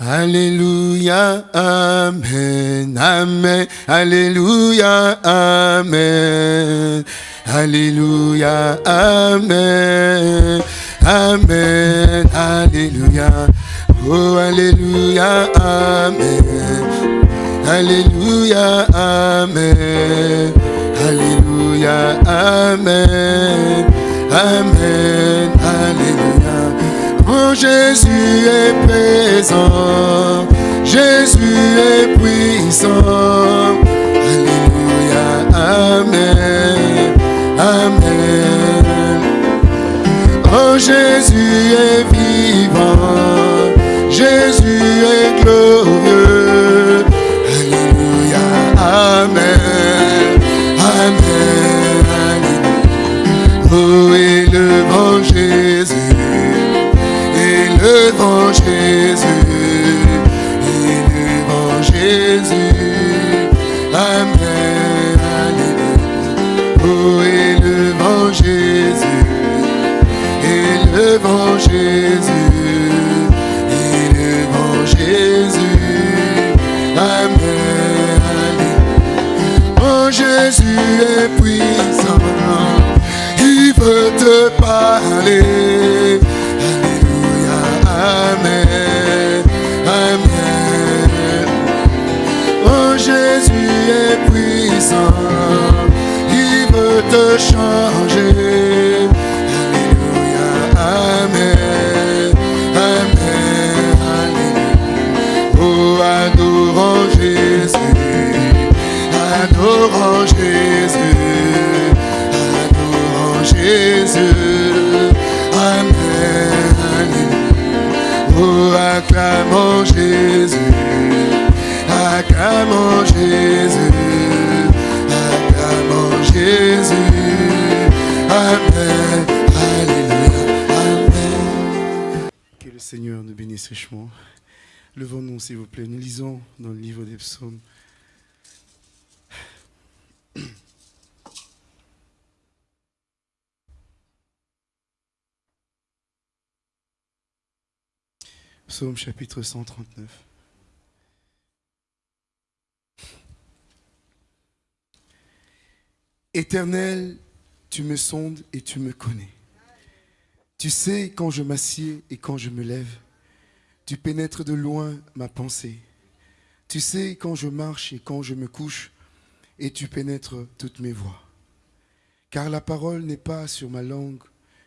Alléluia, Amen, Amen, Alléluia, Amen, Alléluia, Amen, Amen, Alléluia, oh Alléluia, Amen, Alléluia, Amen, Alléluia, Amen, Amen, Alléluia. Jésus est présent, Jésus est puissant. Alléluia, Amen, Amen. Oh Jésus est vivant, Jésus est glorieux. Alléluia, Amen, Amen. Oh, élevons Jésus, élevons Jésus, élevons Jésus. Amen, Alléluia. Oh, élevons Jésus, élevons Jésus, élevons Jésus. Amen, Alléluia. Jésus est te changer. Alléluia, Amen, Amen, Alléluia. Oh, adorons Jésus, adorons Jésus, adorons Jésus. Amen, Alléluia. Oh, acclamons Jésus, acclamons Jésus, Que le Seigneur nous bénisse richement. Levons-nous, s'il vous plaît. Nous lisons dans le livre des psaumes. Psaume chapitre 139. Éternel, tu me sondes et tu me connais. Tu sais quand je m'assieds et quand je me lève. Tu pénètres de loin ma pensée. Tu sais quand je marche et quand je me couche, et tu pénètres toutes mes voies. Car la parole n'est pas sur ma langue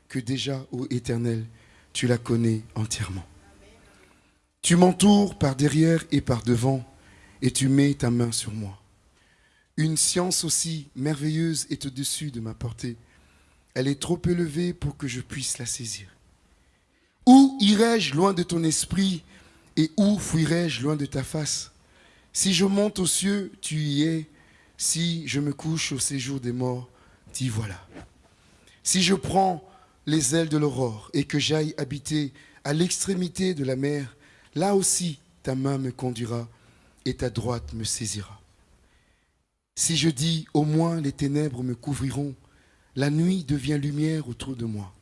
que déjà, ô Éternel, tu la connais entièrement. Tu m'entoures par derrière et par devant, et tu mets ta main sur moi. Une science aussi merveilleuse est au-dessus de ma portée. Elle est trop élevée pour que je puisse la saisir. Où irai-je loin de ton esprit et où fuirai-je loin de ta face? Si je monte aux cieux, tu y es. Si je me couche au séjour des morts, t'y voilà. Si je prends les ailes de l'aurore et que j'aille habiter à l'extrémité de la mer, là aussi ta main me conduira et ta droite me saisira. Si je dis au moins les ténèbres me couvriront, la nuit devient lumière autour de moi.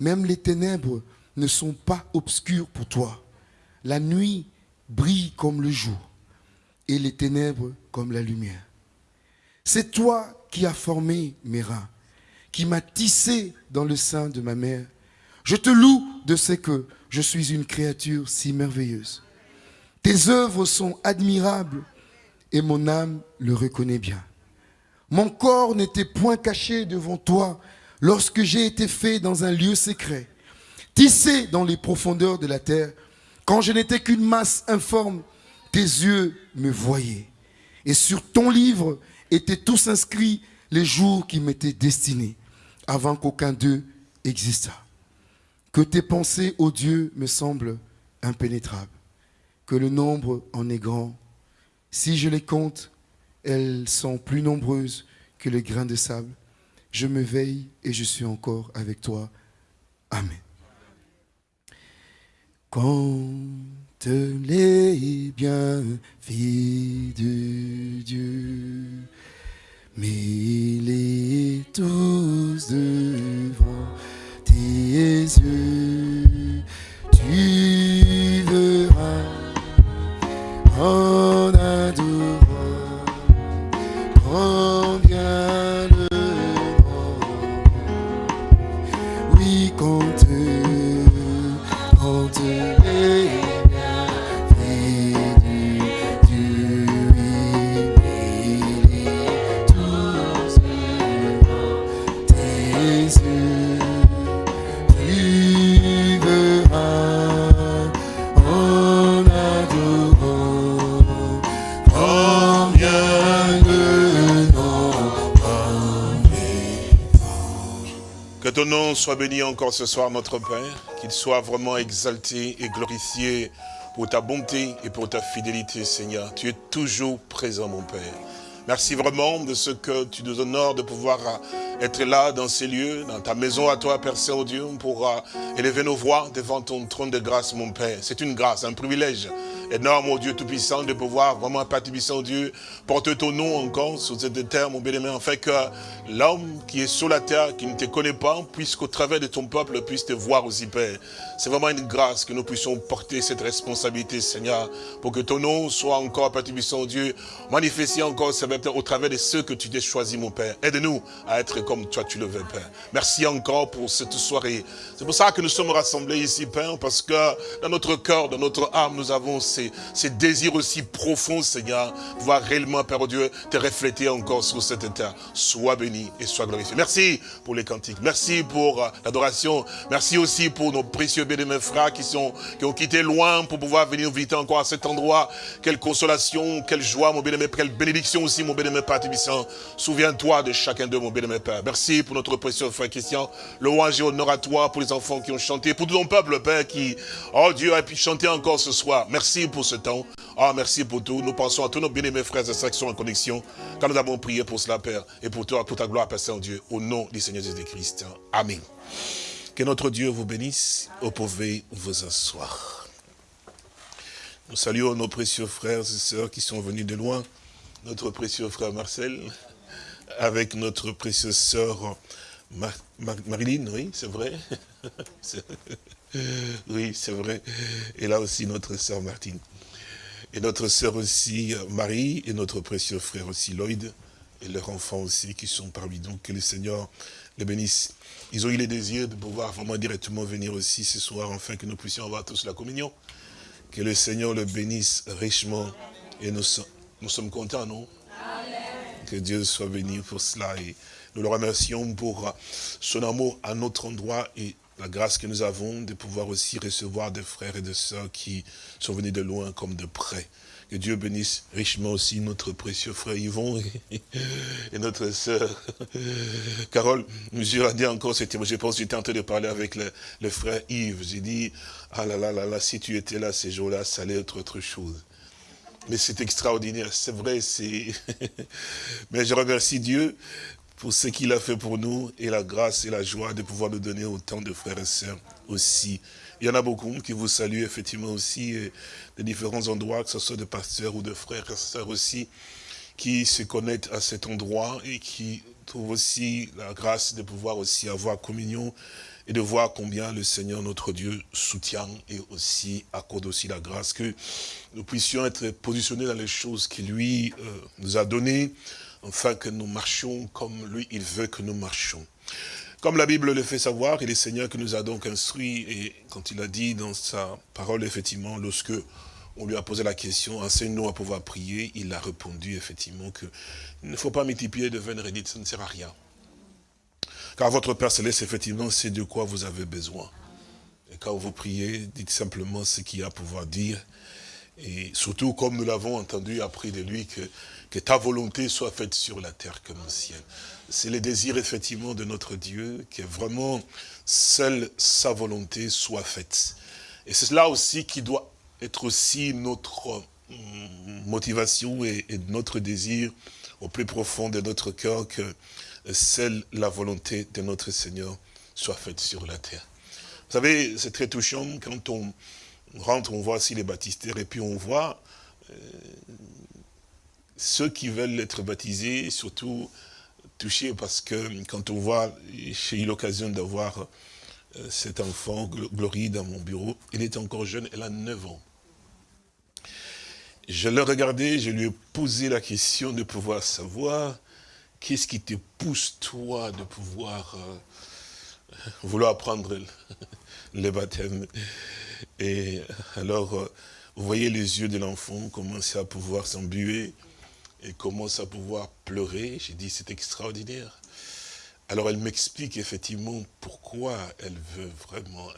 Même les ténèbres ne sont pas obscures pour toi. La nuit brille comme le jour et les ténèbres comme la lumière. C'est toi qui as formé mes reins, qui m'as tissé dans le sein de ma mère. Je te loue de ce que je suis une créature si merveilleuse. Tes œuvres sont admirables et mon âme le reconnaît bien. Mon corps n'était point caché devant toi lorsque j'ai été fait dans un lieu secret, tissé dans les profondeurs de la terre. Quand je n'étais qu'une masse informe, tes yeux me voyaient. Et sur ton livre étaient tous inscrits les jours qui m'étaient destinés, avant qu'aucun d'eux existât. Que tes pensées, ô Dieu, me semblent impénétrables, que le nombre en est grand. Si je les compte, elles sont plus nombreuses que les grains de sable. Je me veille et je suis encore avec toi. Amen. Compte les bienfaits de Dieu, mets-les tous devant tes yeux. Tu verras soit béni encore ce soir, notre Père, qu'il soit vraiment exalté et glorifié pour ta bonté et pour ta fidélité, Seigneur. Tu es toujours présent, mon Père. Merci vraiment de ce que tu nous honores de pouvoir être là dans ces lieux, dans ta maison à toi, Père Saint-Dieu, pour euh, élever nos voix devant ton trône de grâce, mon Père. C'est une grâce, un privilège énorme, mon Dieu Tout-Puissant, de pouvoir vraiment, Père Tout-Puissant, Dieu, porter ton nom encore sur cette terre, mon bien-aimé, afin que l'homme qui est sur la terre, qui ne te connaît pas, puisse qu'au travers de ton peuple, puisse te voir aussi, Père. C'est vraiment une grâce que nous puissions porter cette responsabilité, Seigneur, pour que ton nom soit encore, Père Tout-Puissant, Dieu, manifesté encore, Seigneur, au travers de ceux que tu t'es choisi, mon Père. Aide-nous à être comme toi tu le veux, Père. Merci encore pour cette soirée. C'est pour ça que nous sommes rassemblés ici, Père, parce que dans notre cœur, dans notre âme, nous avons ces, ces désirs aussi profonds, Seigneur, de voir réellement, Père Dieu, te refléter encore sur cette terre. Sois béni et sois glorifié. Merci pour les cantiques. Merci pour euh, l'adoration. Merci aussi pour nos précieux bien-aimés frères qui, sont, qui ont quitté loin pour pouvoir venir visiter encore à cet endroit. Quelle consolation, quelle joie, mon bien-aimé, quelle bénédiction aussi, mon bien-aimé Père Tibissant. Souviens-toi de chacun d'eux, mon bien-aimé Père. Merci pour notre précieux frère Christian. Louange et honneur à toi pour les enfants qui ont chanté, pour tout ton peuple, Père, qui, oh Dieu, a pu chanter encore ce soir. Merci pour ce temps. Ah, merci pour tout. Nous pensons à tous nos bien-aimés frères et sœurs qui sont en connexion, quand nous avons prié pour cela, Père, et pour toi, pour ta gloire, Père Saint-Dieu, au nom du Seigneur Jésus-Christ. Amen. Que notre Dieu vous bénisse. Vous pouvez vous asseoir. Nous saluons nos précieux frères et sœurs qui sont venus de loin. Notre précieux frère Marcel, avec notre précieuse sœur Mar- Mar- Marilyn, oui, c'est vrai. C'est- oui, c'est vrai. Et là aussi notre sœur Martine. Et notre sœur aussi, euh, Marie, et notre précieux frère aussi, Lloyd, et leurs enfants aussi qui sont parmi nous. Que le Seigneur les bénisse. Ils ont eu le désir de pouvoir vraiment directement venir aussi ce soir, afin que nous puissions avoir tous la communion. Que le Seigneur le bénisse richement. Et nous, so- nous sommes contents, non? Que Dieu soit béni pour cela. Et nous le remercions pour euh, son amour à notre endroit et la grâce que nous avons de pouvoir aussi recevoir des frères et des sœurs qui sont venus de loin comme de près. Que Dieu bénisse richement aussi notre précieux frère Yvon et, notre sœur Carole. A dit encore, je pense que j'étais en train de parler avec le, le frère Yves. J'ai dit, ah là là là là, si tu étais là ces jours-là, ça allait être autre chose. Mais c'est extraordinaire, c'est vrai, c'est... Mais je remercie Dieu pour ce qu'il a fait pour nous et la grâce et la joie de pouvoir nous donner autant de frères et sœurs aussi. Il y en a beaucoup qui vous saluent effectivement aussi de différents endroits, que ce soit de pasteurs ou de frères et sœurs aussi, qui se connectent à cet endroit et qui trouvent aussi la grâce de pouvoir aussi avoir communion et de voir combien le Seigneur notre Dieu soutient et aussi accorde aussi la grâce que nous puissions être positionnés dans les choses qu'il lui euh, nous a données, afin que nous marchions comme lui, il veut que nous marchions. Comme la Bible le fait savoir, et le Seigneur qui nous a donc instruits, et quand il a dit dans sa parole, effectivement, lorsque on lui a posé la question, enseigne-nous à pouvoir prier, il a répondu effectivement que il ne faut pas multiplier de vaines redites, ça ne sert à rien. Car votre Père Céleste, effectivement, c'est de quoi vous avez besoin. Et quand vous priez, dites simplement ce qu'il y a à pouvoir dire. Et surtout, comme nous l'avons entendu, appris de lui, que, que ta volonté soit faite sur la terre comme au ciel. C'est le désir, effectivement, de notre Dieu, que vraiment, seule sa volonté soit faite. Et c'est cela aussi qui doit être aussi notre hum, motivation et, et notre désir au plus profond de notre cœur, que seule la volonté de notre Seigneur soit faite sur la terre. Vous savez, c'est très touchant quand on rentre, on voit aussi les baptistères, et puis on voit euh, ceux qui veulent être baptisés, surtout touchés, parce que quand on voit, j'ai eu l'occasion d'avoir euh, cet enfant, Gl- Glory, dans mon bureau, elle est encore jeune, elle a 9 ans. Je l'ai regardé, je lui ai posé la question de pouvoir savoir qu'est-ce qui te pousse, toi, de pouvoir euh, vouloir prendre le baptême? Et alors, euh, vous voyez les yeux de l'enfant commencer à pouvoir s'embuer et commence à pouvoir pleurer. J'ai dit, c'est extraordinaire. Alors elle m'explique effectivement pourquoi elle veut vraiment.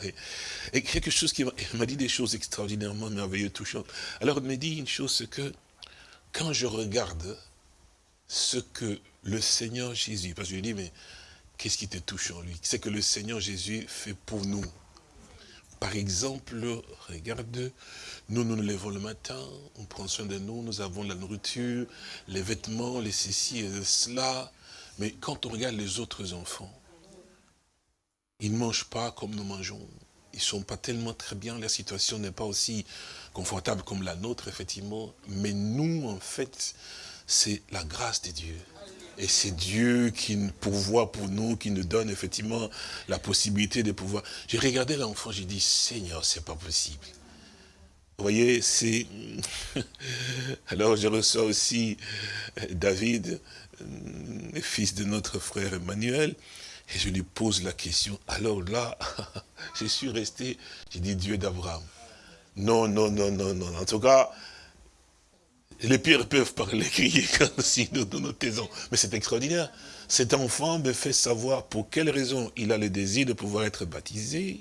Et, quelque chose qui m'a dit des choses extraordinairement merveilleuses, touchantes. Alors elle me dit une chose, c'est que quand je regarde ce que le Seigneur Jésus, parce que je lui dis, mais qu'est-ce qui te touche en lui? C'est que le Seigneur Jésus fait pour nous. Par exemple, regarde, nous nous levons le matin, on prend soin de nous, nous avons la nourriture, les vêtements, les ceci et cela. Mais quand on regarde les autres enfants, ils ne mangent pas comme nous mangeons. Ils ne sont pas tellement très bien, leur situation n'est pas aussi confortable comme la nôtre, effectivement. Mais nous, en fait, c'est la grâce de Dieu. Et c'est Dieu qui pourvoit pour nous, qui nous donne effectivement la possibilité de pouvoir. J'ai regardé l'enfant, j'ai dit, Seigneur, c'est pas possible. Vous voyez, c'est... Alors je reçois aussi David, fils de notre frère Emmanuel, et je lui pose la question. Alors là, je suis resté, j'ai dit Dieu d'Abraham. Non, non, non, non, non. En tout cas, les pires peuvent parler, crier quand si nous, nous taisons. Mais c'est extraordinaire. Cet enfant me fait savoir pour quelle raison il a le désir de pouvoir être baptisé.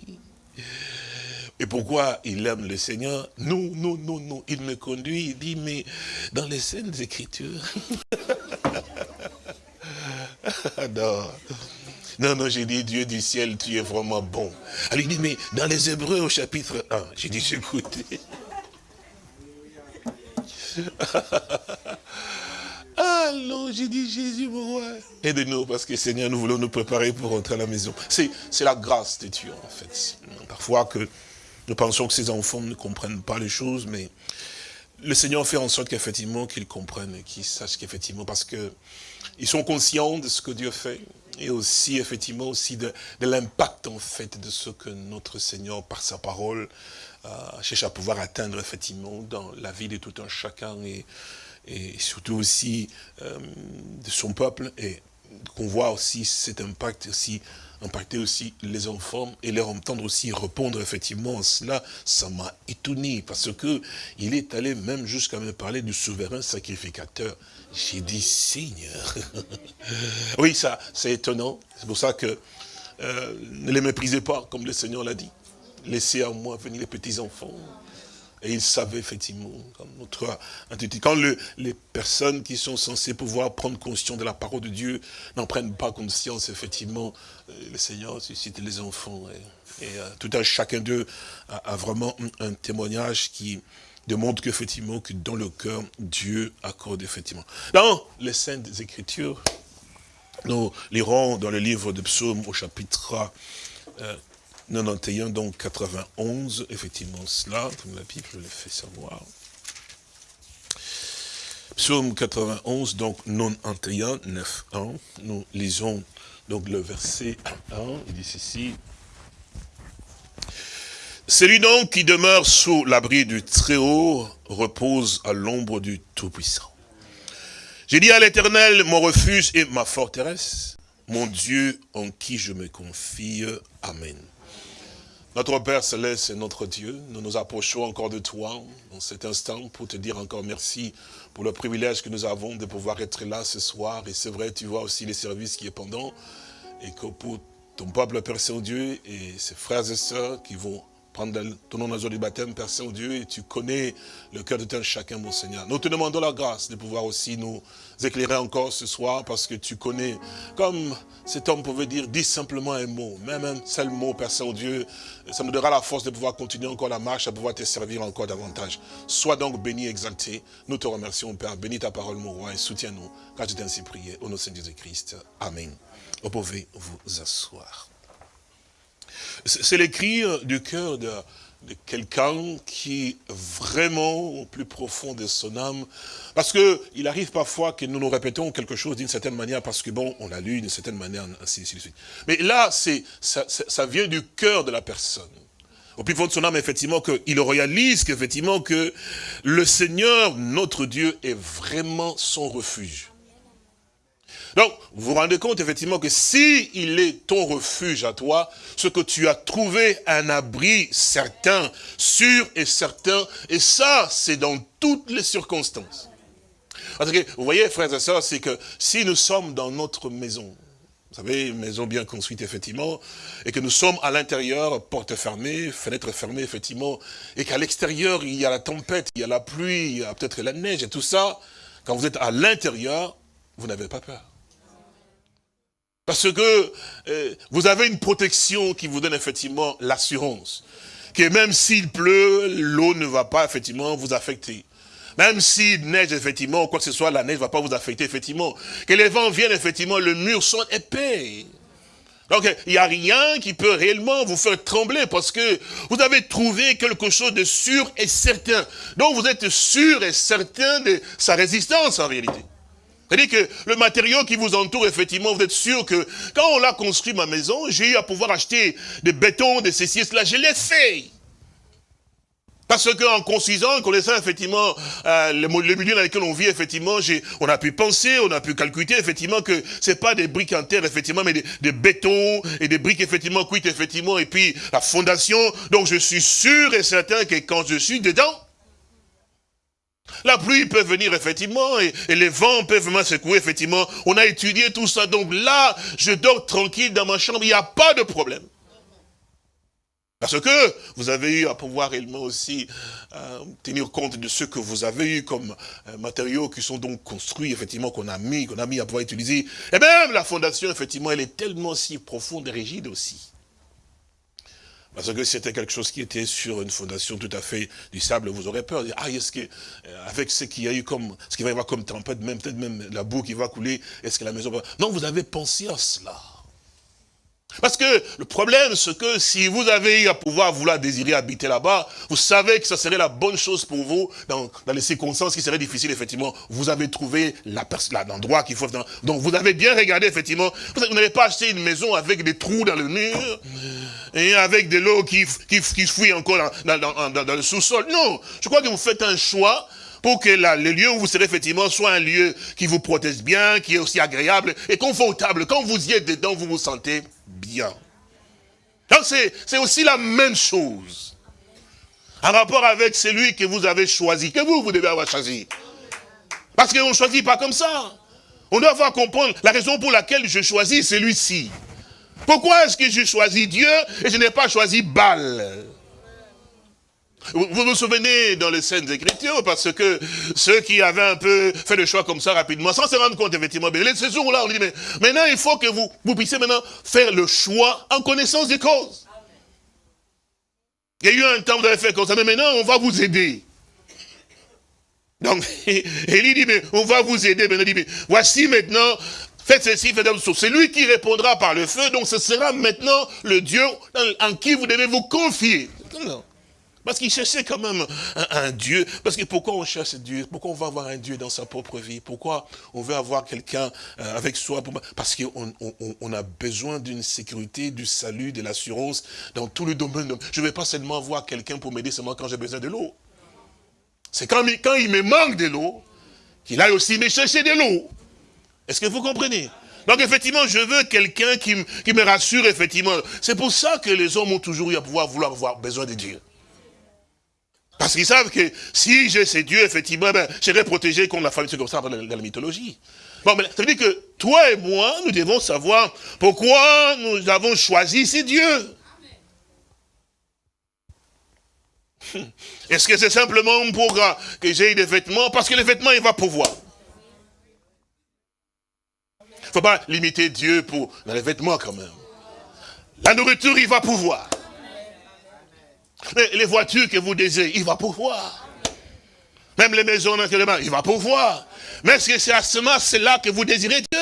Et pourquoi il aime le Seigneur Non, non, non, non. Il me conduit, il dit, mais dans les scènes Écritures. non. Non, non, j'ai dit, Dieu du ciel, tu es vraiment bon. Alors il dit, mais dans les Hébreux au chapitre 1, j'ai dit, j'écoutais. Allons, j'ai dit, Jésus, mon roi, aide-nous, parce que Seigneur, nous voulons nous préparer pour rentrer à la maison. C'est la grâce de Dieu, en fait. Parfois que nous pensons que ces enfants ne comprennent pas les choses, mais le Seigneur fait en sorte qu'effectivement, qu'ils comprennent qu'ils sachent qu'effectivement, parce que ils sont conscients de ce que Dieu fait, et aussi, effectivement, aussi de, l'impact, en fait, de ce que notre Seigneur, par sa parole, cherche à pouvoir atteindre, effectivement, dans la vie de tout un chacun, et, et surtout aussi euh, de son peuple, et qu'on voit aussi cet impact aussi impacter aussi les enfants et leur entendre aussi répondre effectivement à cela, ça m'a étonné parce que il est allé même jusqu'à me parler du souverain sacrificateur. J'ai dit, Seigneur. oui, ça, c'est étonnant. C'est pour ça que euh, ne les méprisez pas, comme le Seigneur l'a dit. Laissez à moi venir les petits enfants. Et il savait effectivement, comme notre quand les personnes qui sont censées pouvoir prendre conscience de la parole de Dieu n'en prennent pas conscience, effectivement, euh, le Seigneur suscite les enfants. Et, euh, tout un chacun d'eux a, vraiment un témoignage qui démontre qu'effectivement, que dans le cœur, Dieu accorde effectivement. Dans les Saintes Écritures, nous lirons dans le livre de Psaume au chapitre euh, 91, donc 91, effectivement cela, comme la Bible le fait savoir. Psaume 91, donc 91, 9, 1, nous lisons donc le verset 1, il dit ceci. Celui donc qui demeure sous l'abri du Très-Haut repose à l'ombre du Tout-Puissant. J'ai dit à l'Éternel, mon refuge et ma forteresse, mon Dieu en qui je me confie. Amen. Notre Père Céleste et notre Dieu, nous nous approchons encore de toi dans cet instant pour te dire encore merci pour le privilège que nous avons de pouvoir être là ce soir. Et c'est vrai, tu vois aussi les services qui est pendant et que pour ton peuple, Père Saint-Dieu, et ses frères et sœurs qui vont prendre ton nom dans le du baptême, Père Saint-Dieu, et tu connais le cœur de tout chacun, mon Seigneur. Nous te demandons la grâce de pouvoir aussi nous éclairer encore ce soir, parce que tu connais, comme cet homme pouvait dire, dis simplement un mot, même un seul mot, Père Saint-Dieu, ça nous donnera la force de pouvoir continuer encore la marche, à pouvoir te servir encore davantage. Sois donc béni, exalté. Nous te remercions, Père. Bénis ta parole, mon roi, et soutiens-nous, car tu t'es ainsi prié. Au nom de Jésus-Christ. Amen. Vous pouvez vous asseoir. C'est l'écrit du cœur de, quelqu'un qui vraiment au plus profond de son âme, parce que il arrive parfois que nous nous répétons quelque chose d'une certaine manière, parce que bon, on l'a lu d'une certaine manière, ainsi, de suite. Mais là, c'est ça, ça, vient du cœur de la personne. Au plus fond de son âme, effectivement, qu'il réalise qu'effectivement que le Seigneur, notre Dieu, est vraiment son refuge. Donc, vous vous rendez compte effectivement que si il est ton refuge à toi, ce que tu as trouvé un abri certain, sûr et certain, et ça, c'est dans toutes les circonstances. Parce que, vous voyez, frères et sœurs, c'est que si nous sommes dans notre maison, vous savez, une maison bien construite, effectivement, et que nous sommes à l'intérieur, porte fermée, fenêtre fermée, effectivement, et qu'à l'extérieur, il y a la tempête, il y a la pluie, il y a peut-être la neige et tout ça, quand vous êtes à l'intérieur, vous n'avez pas peur. Parce que euh, vous avez une protection qui vous donne effectivement l'assurance. Que même s'il pleut, l'eau ne va pas effectivement vous affecter. Même s'il neige, effectivement, quoi que ce soit, la neige ne va pas vous affecter, effectivement. Que les vents viennent, effectivement, le mur soit épais. Donc, il n'y a rien qui peut réellement vous faire trembler parce que vous avez trouvé quelque chose de sûr et certain. Donc, vous êtes sûr et certain de sa résistance, en réalité. C'est-à-dire que le matériau qui vous entoure, effectivement, vous êtes sûr que quand on l'a construit, ma maison, j'ai eu à pouvoir acheter des bétons, des ceci, cela, je l'ai fait. Parce qu'en construisant, en connaissant effectivement euh, le, milieu dans lequel on vit, effectivement, on a pu penser, on a pu calculer effectivement que c'est pas des briques en terre, effectivement, mais des, bétons et des briques effectivement cuites, effectivement, et puis la fondation. Donc je suis sûr et certain que quand je suis dedans, la pluie peut venir, effectivement, et, les vents peuvent me secouer, effectivement. On a étudié tout ça. Donc là, je dors tranquille dans ma chambre, il n'y a pas de problème. Parce que vous avez eu à pouvoir réellement aussi euh, tenir compte de ce que vous avez eu comme euh, matériaux qui sont donc construits, effectivement, qu'on a mis, qu'on a mis à pouvoir utiliser. Et même la fondation, effectivement, elle est tellement si profonde et rigide aussi. Parce que c'était quelque chose qui était sur une fondation tout à fait du sable, vous aurez peur. Ah, est-ce que, euh, avec ce qu'il y a eu comme, ce qu'il va y avoir comme tempête, même, peut-être même la boue qui va couler, est-ce que la maison va... Non, vous avez pensé à cela. Parce que le problème, c'est que si vous avez eu à pouvoir vouloir désirer habiter là-bas, vous savez que ça serait la bonne chose pour vous, dans, les circonstances qui seraient difficiles, effectivement. Vous avez trouvé l'endroit qu'il faut. donc vous avez bien regardé, effectivement. Vous n'avez pas acheté une maison avec des trous dans le mur, et avec de l'eau qui, qui, qui encore dans, dans, dans le sous-sol. Non, je crois que vous faites un choix pour que le lieu où vous serez effectivement soit un lieu qui vous protège bien, qui est aussi agréable et confortable. Quand vous y êtes dedans, vous vous sentez bien. Donc c'est aussi la même chose. En rapport avec celui que vous avez choisi, que vous, vous devez avoir choisi. Parce qu'on ne choisit pas comme ça. On doit avoir comprendre la raison pour laquelle je choisis celui-ci. Pourquoi est-ce que je choisis Dieu et je n'ai pas choisi Baal? Vous vous souvenez dans les scènes d'écriture, parce que ceux qui avaient un peu fait le choix comme ça rapidement, sans se rendre compte effectivement, mais ce jour-là, on dit, mais maintenant il faut que vous, puissiez maintenant faire le choix en connaissance des causes. Il y a eu un temps, vous avez fait comme ça, mais maintenant on va vous aider. Donc, Élie dit, mais on va vous aider. Maintenant, dit, mais voici maintenant, faites ceci, faites ceci. C'est lui qui répondra par le feu, donc ce sera maintenant le Dieu en qui vous devez vous confier. Parce qu'il cherchait quand même un, Dieu. Parce que pourquoi on cherche Dieu? Pourquoi on va avoir un Dieu dans sa propre vie? Pourquoi on veut avoir quelqu'un euh, avec soi Parce qu'on on, a besoin d'une sécurité, du salut, de l'assurance dans tout le domaine. Je ne vais pas seulement avoir quelqu'un pour m'aider seulement quand j'ai besoin de l'eau. C'est quand, quand il me manque de l'eau, qu'il aille aussi me chercher de l'eau. Est-ce que vous comprenez? Donc effectivement, je veux quelqu'un qui, me rassure, effectivement. C'est pour ça que les hommes ont toujours eu à pouvoir vouloir avoir besoin de Dieu. Parce qu'ils savent que si j'ai ces dieux, effectivement, ben, je serai protégé contre la famille, c'est comme ça dans la, mythologie. Bon, mais ça veut dire que toi et moi, nous devons savoir pourquoi nous avons choisi ces dieux. Est-ce que c'est simplement pour que j'ai des vêtements? Parce que les vêtements, il va pouvoir. Ne faut pas limiter Dieu pour les vêtements quand même. La nourriture, il va pouvoir. Mais les voitures que vous désirez, il va pouvoir. Même les maisons, il va pouvoir. Mais est-ce que c'est à ce moment, c'est là que vous désirez Dieu?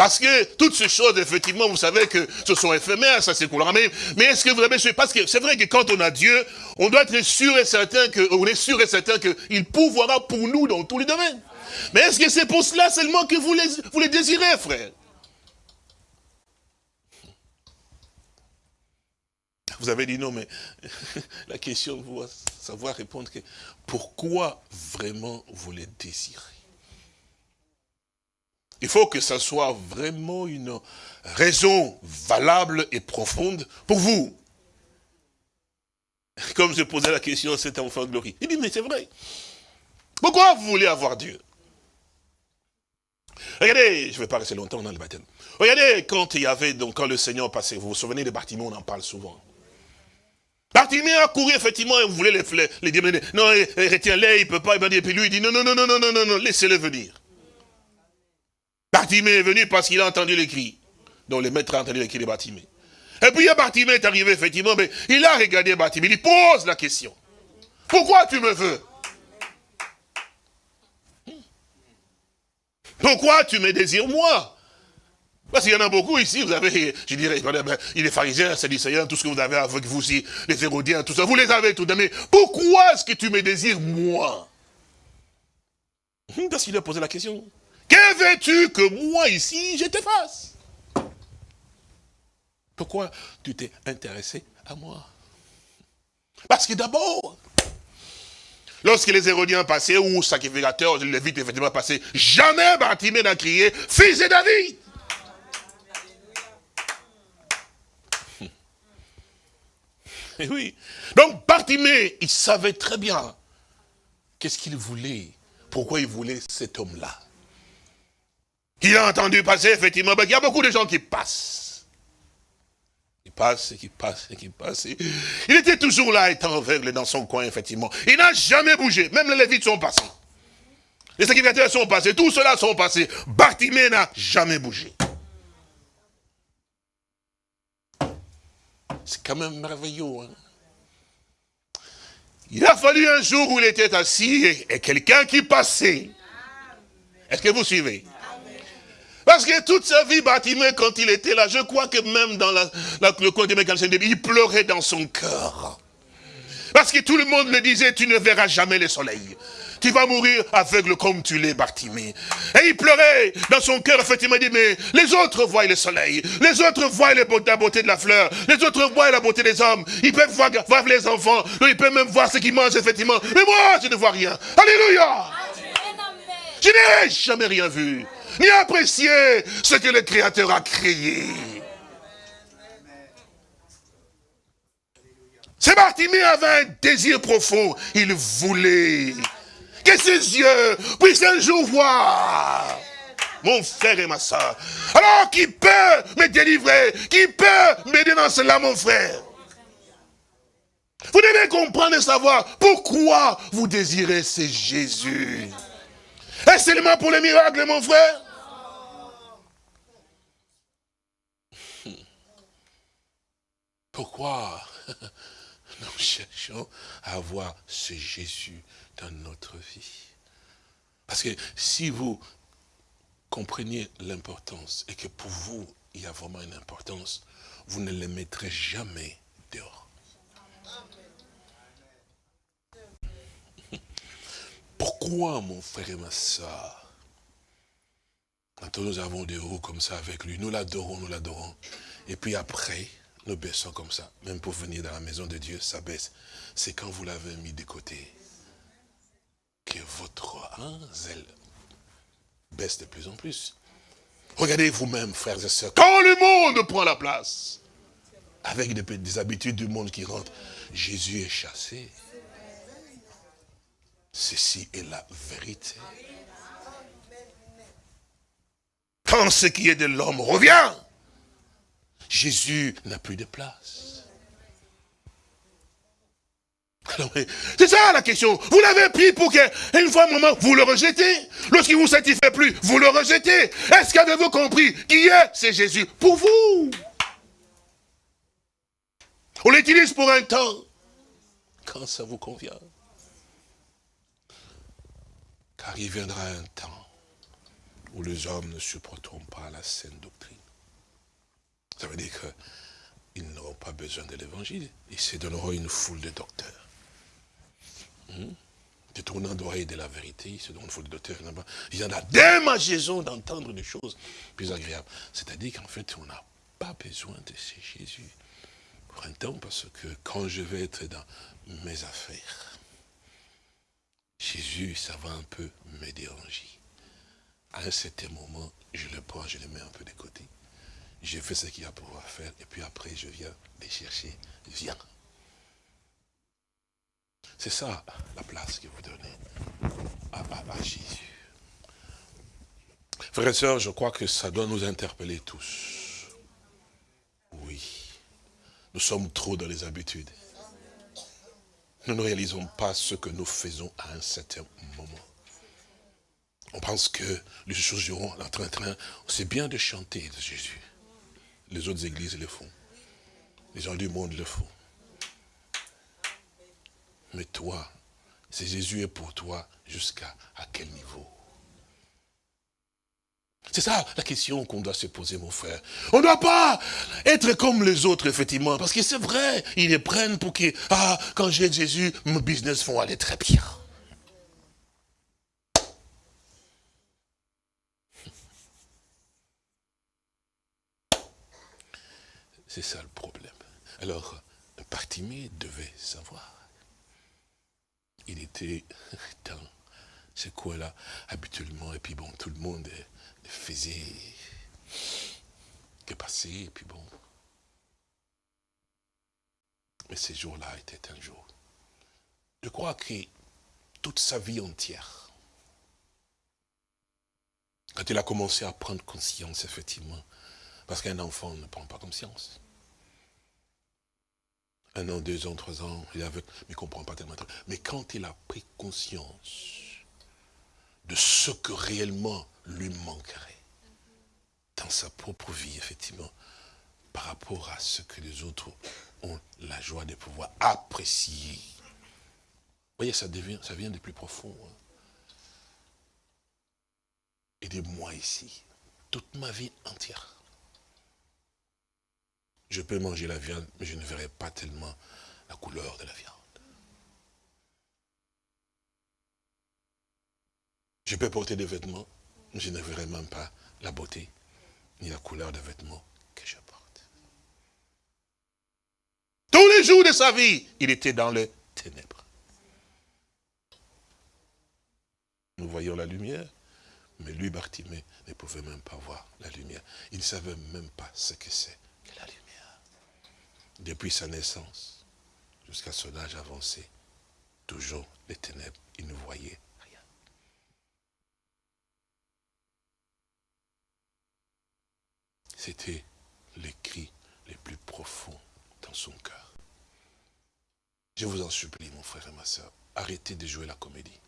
Parce que toutes ces choses, effectivement, vous savez que ce sont éphémères, ça s'écoulera. Mais, mais est-ce que vous avez Parce que c'est vrai que quand on a Dieu, on doit être sûr et certain que, on est sûr et certain qu'il pourvoira pour nous dans tous les domaines. Mais est-ce que c'est pour cela seulement que vous les, vous les désirez, frère? Vous avez dit non, mais la question, vous savoir répondre que pourquoi vraiment vous les désirez? Il faut que ça soit vraiment une raison valable et profonde pour vous. Comme je posais la question à cet enfant de glorie. Il dit, mais c'est vrai. Pourquoi vous voulez avoir Dieu? Regardez, je ne vais pas rester longtemps dans le baptême. Regardez, quand il y avait, donc, quand le Seigneur passait, vous vous souvenez de Bartimée, on en parle souvent. Bartimée a couru, effectivement, et voulait les, les, les, Non, retiens-les, il ne peut pas, et puis lui, il dit, non, non, non, non, non, non, non, laissez-le venir. Bartimée est venu parce qu'il a entendu les cris. Donc le maître a entendu les cris de Bartimée. Et puis Bartimée est arrivé, effectivement, mais il a regardé Bartimée, il pose la question. Pourquoi tu me veux? Pourquoi tu me désires moi? Parce qu'il y en a beaucoup ici, vous avez, je dirais, il est pharisien, sadducéen, tout ce que vous avez avec vous aussi, les hérodiens, tout ça, vous les avez tout mais pourquoi est-ce que tu me désires moi? Parce qu'il a posé la question. Que veux-tu que moi ici, je te fasse? Pourquoi tu t'es intéressé à moi? Parce que d'abord, lorsque les Hérodiens passaient, ou sacrificateurs, les Lévites effectivement passaient, jamais Bartimée n'a crié, fils de David Eh oui. Donc Bartimée, il savait très bien qu'est-ce qu'il voulait, pourquoi il voulait cet homme-là. Il a entendu passer, effectivement, ben, il y a beaucoup de gens qui passent. Qui passent, qui passent, qui passent. Il était toujours là, étant aveugle dans son coin, effectivement. Il n'a jamais bougé, même les Lévites sont passés. Les sacrificateurs sont passés, tous ceux-là sont passés. Bartimée n'a jamais bougé. C'est quand même merveilleux. Hein. Il a fallu un jour où il était assis et, quelqu'un qui passait. Est-ce que vous suivez? Parce que toute sa vie, Bartimée, quand il était là, je crois que même dans la, le coin de il pleurait dans son cœur. Parce que tout le monde le disait, tu ne verras jamais le soleil tu vas mourir aveugle comme tu l'es, Bartimée. Et il pleurait dans son cœur, effectivement, il dit, mais les autres voient le soleil, les autres voient la beauté de la fleur, les autres voient la beauté des hommes, ils peuvent voir, les enfants, ils peuvent même voir ce qu'ils mangent, effectivement. Mais moi, je ne vois rien. Alléluia Je n'ai jamais rien vu, ni apprécié ce que le Créateur a créé. C'est Bartimée avait un désir profond. Il voulait que ses yeux puissent un jour voir mon frère et ma soeur. Alors, qui peut me délivrer? Qui peut m'aider dans cela, mon frère? Vous devez comprendre et savoir pourquoi vous désirez ce Jésus. Est-ce seulement pour les miracles, mon frère? Pourquoi nous cherchons à avoir ce Jésus dans notre vie? Parce que si vous compreniez l'importance et que pour vous, il y a vraiment une importance, vous ne le mettrez jamais dehors. Pourquoi, mon frère et ma soeur, quand nous avons des hauts comme ça avec lui, nous l'adorons, nous l'adorons, et puis après, nous baissons comme ça, même pour venir dans la maison de Dieu, ça baisse. C'est quand vous l'avez mis de côté que votre zèle baisse de plus en plus. Regardez vous-même, frères et sœurs, quand le monde prend la place, avec des, des habitudes du monde qui rentrent, Jésus est chassé. Ceci est la vérité. Quand ce qui est de l'homme revient, Jésus n'a plus de place. C'est ça la question. Vous l'avez pris pour que, une fois un moment, vous le rejetez. Lorsqu'il ne vous satisfait plus, vous le rejetez. Est-ce qu'avez-vous compris Qui est C'est Jésus. Pour vous? On l'utilise pour un temps. Quand ça vous convient. Car il viendra un temps où les hommes ne supporteront pas la saine doctrine. Ça veut dire qu'ils n'auront pas besoin de l'évangile. Ils se donneront une foule de docteurs. Hmm? Détournant d'oreille de la vérité, c'est donc faut le docteur. Il y en a démangeaison d'entendre des choses plus agréables. C'est-à-dire qu'en fait, on n'a pas besoin de ces Jésus pour un temps, parce que quand je vais être dans mes affaires, Jésus, ça va un peu me déranger. À un certain moment, je le prends, je le mets un peu de côté. J'ai fait ce qu'il y a pour faire, et puis après, je viens les chercher. Viens. C'est ça la place que vous donnez à, à Jésus. Frères et sœurs, je crois que ça doit nous interpeller tous. Oui. Nous sommes trop dans les habitudes. Nous ne réalisons pas ce que nous faisons à un certain moment. On pense que les choses iront en train, train. C'est bien de chanter de Jésus. Les autres églises le font. Les gens du monde le font. Mais toi, c'est Jésus est pour toi jusqu'à quel niveau? C'est ça la question qu'on doit se poser, mon frère. On ne doit pas être comme les autres, effectivement, parce que c'est vrai, ils les prennent pour que, ah, quand j'ai Jésus, mon business vont aller très bien. C'est ça le problème. Alors, Partimé devait savoir. Il était dans ce coin-là, habituellement, et puis bon, tout le monde faisait que passer, et puis bon. Mais ce jour-là était un jour. Je crois que toute sa vie entière, quand il a commencé à prendre conscience, effectivement, parce qu'un enfant ne prend pas conscience. Un an, deux ans, trois ans, il avait, mais il ne comprend pas tellement. Mais quand il a pris conscience de ce que réellement lui manquerait dans sa propre vie, effectivement, par rapport à ce que les autres ont la joie de pouvoir apprécier. Vous voyez, ça, devient, ça vient de plus profond. Hein. Et de moi ici, toute ma vie entière. Je peux manger la viande, mais je ne verrai pas tellement la couleur de la viande. Je peux porter des vêtements, mais je ne verrai même pas la beauté ni la couleur des vêtements que je porte. Tous les jours de sa vie, il était dans les ténèbres. Nous voyons la lumière, mais lui, Bartimée, ne pouvait même pas voir la lumière. Il ne savait même pas ce que c'est. Depuis sa naissance jusqu'à son âge avancé, toujours les ténèbres, il ne voyait C'était les cris les plus profonds dans son cœur. Je vous en supplie, mon frère et ma soeur, arrêtez de jouer la comédie.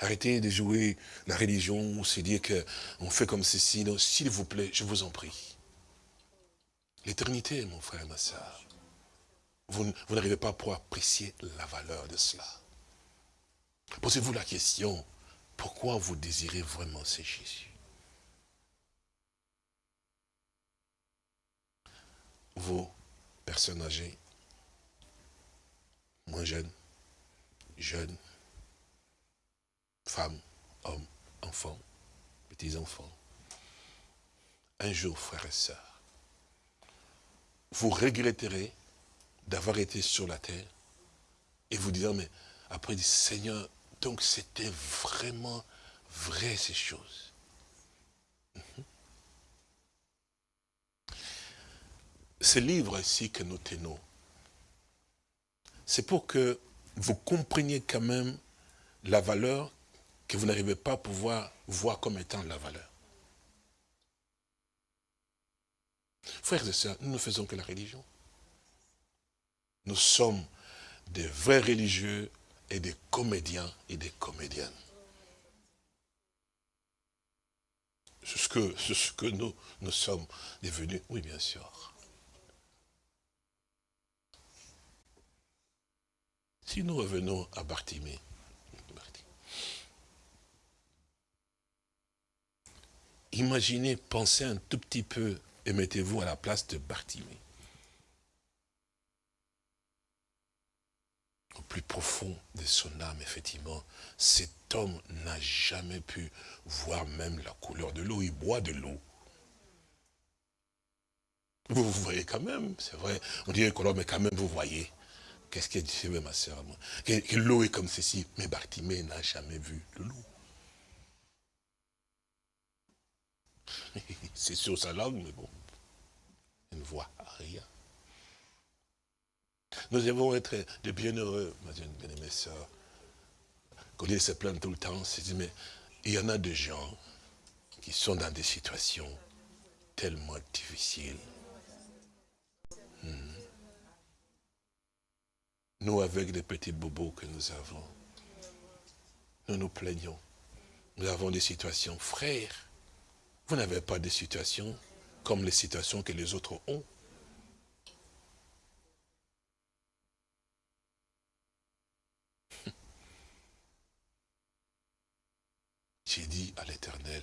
Arrêtez de jouer la religion, c'est dire qu'on fait comme ceci. S'il vous plaît, je vous en prie. L'éternité, mon frère et ma soeur, vous, n'arrivez pas pour apprécier la valeur de cela. Posez-vous la question, pourquoi vous désirez vraiment ce Jésus? Vous, personnes âgées, moins jeunes, jeunes, femmes, hommes, enfants, petits-enfants, un jour, frères et sœurs, vous regretterez d'avoir été sur la terre et vous direz, mais après, Seigneur, donc c'était vraiment vrai ces choses. Mhm. ce livre ici que nous tenons, c'est pour que vous compreniez quand même la valeur que vous n'arrivez pas à pouvoir voir comme étant la valeur. Frères et sœurs, nous ne faisons que la religion. Nous sommes des vrais religieux et des comédiens et des comédiennes. C'est ce que, nous, nous sommes devenus, oui bien sûr. Si nous revenons à Bartimée, imaginez, pensez un tout petit peu et mettez-vous à la place de Bartimée. Au plus profond de son âme, effectivement, cet homme n'a jamais pu voir même la couleur de l'eau. Il boit de l'eau. Vous, voyez quand même, c'est vrai. On dirait que mais quand même, vous voyez. Qu'est-ce qu'elle dit, ma soeur Que, l'eau est comme ceci. Mais Bartimée n'a jamais vu de l'eau. c'est sur sa langue, mais bon, il ne voit rien. Nous devons être de bienheureux, ma bien-aimée soeur. Collier se plaint tout le temps, c'est mais il y en a des gens qui sont dans des situations tellement difficiles. Hmm. Nous, avec les petits bobos que nous avons, nous nous plaignons. Nous avons des situations, frères. Vous n'avez pas de situations comme les situations que les autres ont. J'ai dit à l'Éternel,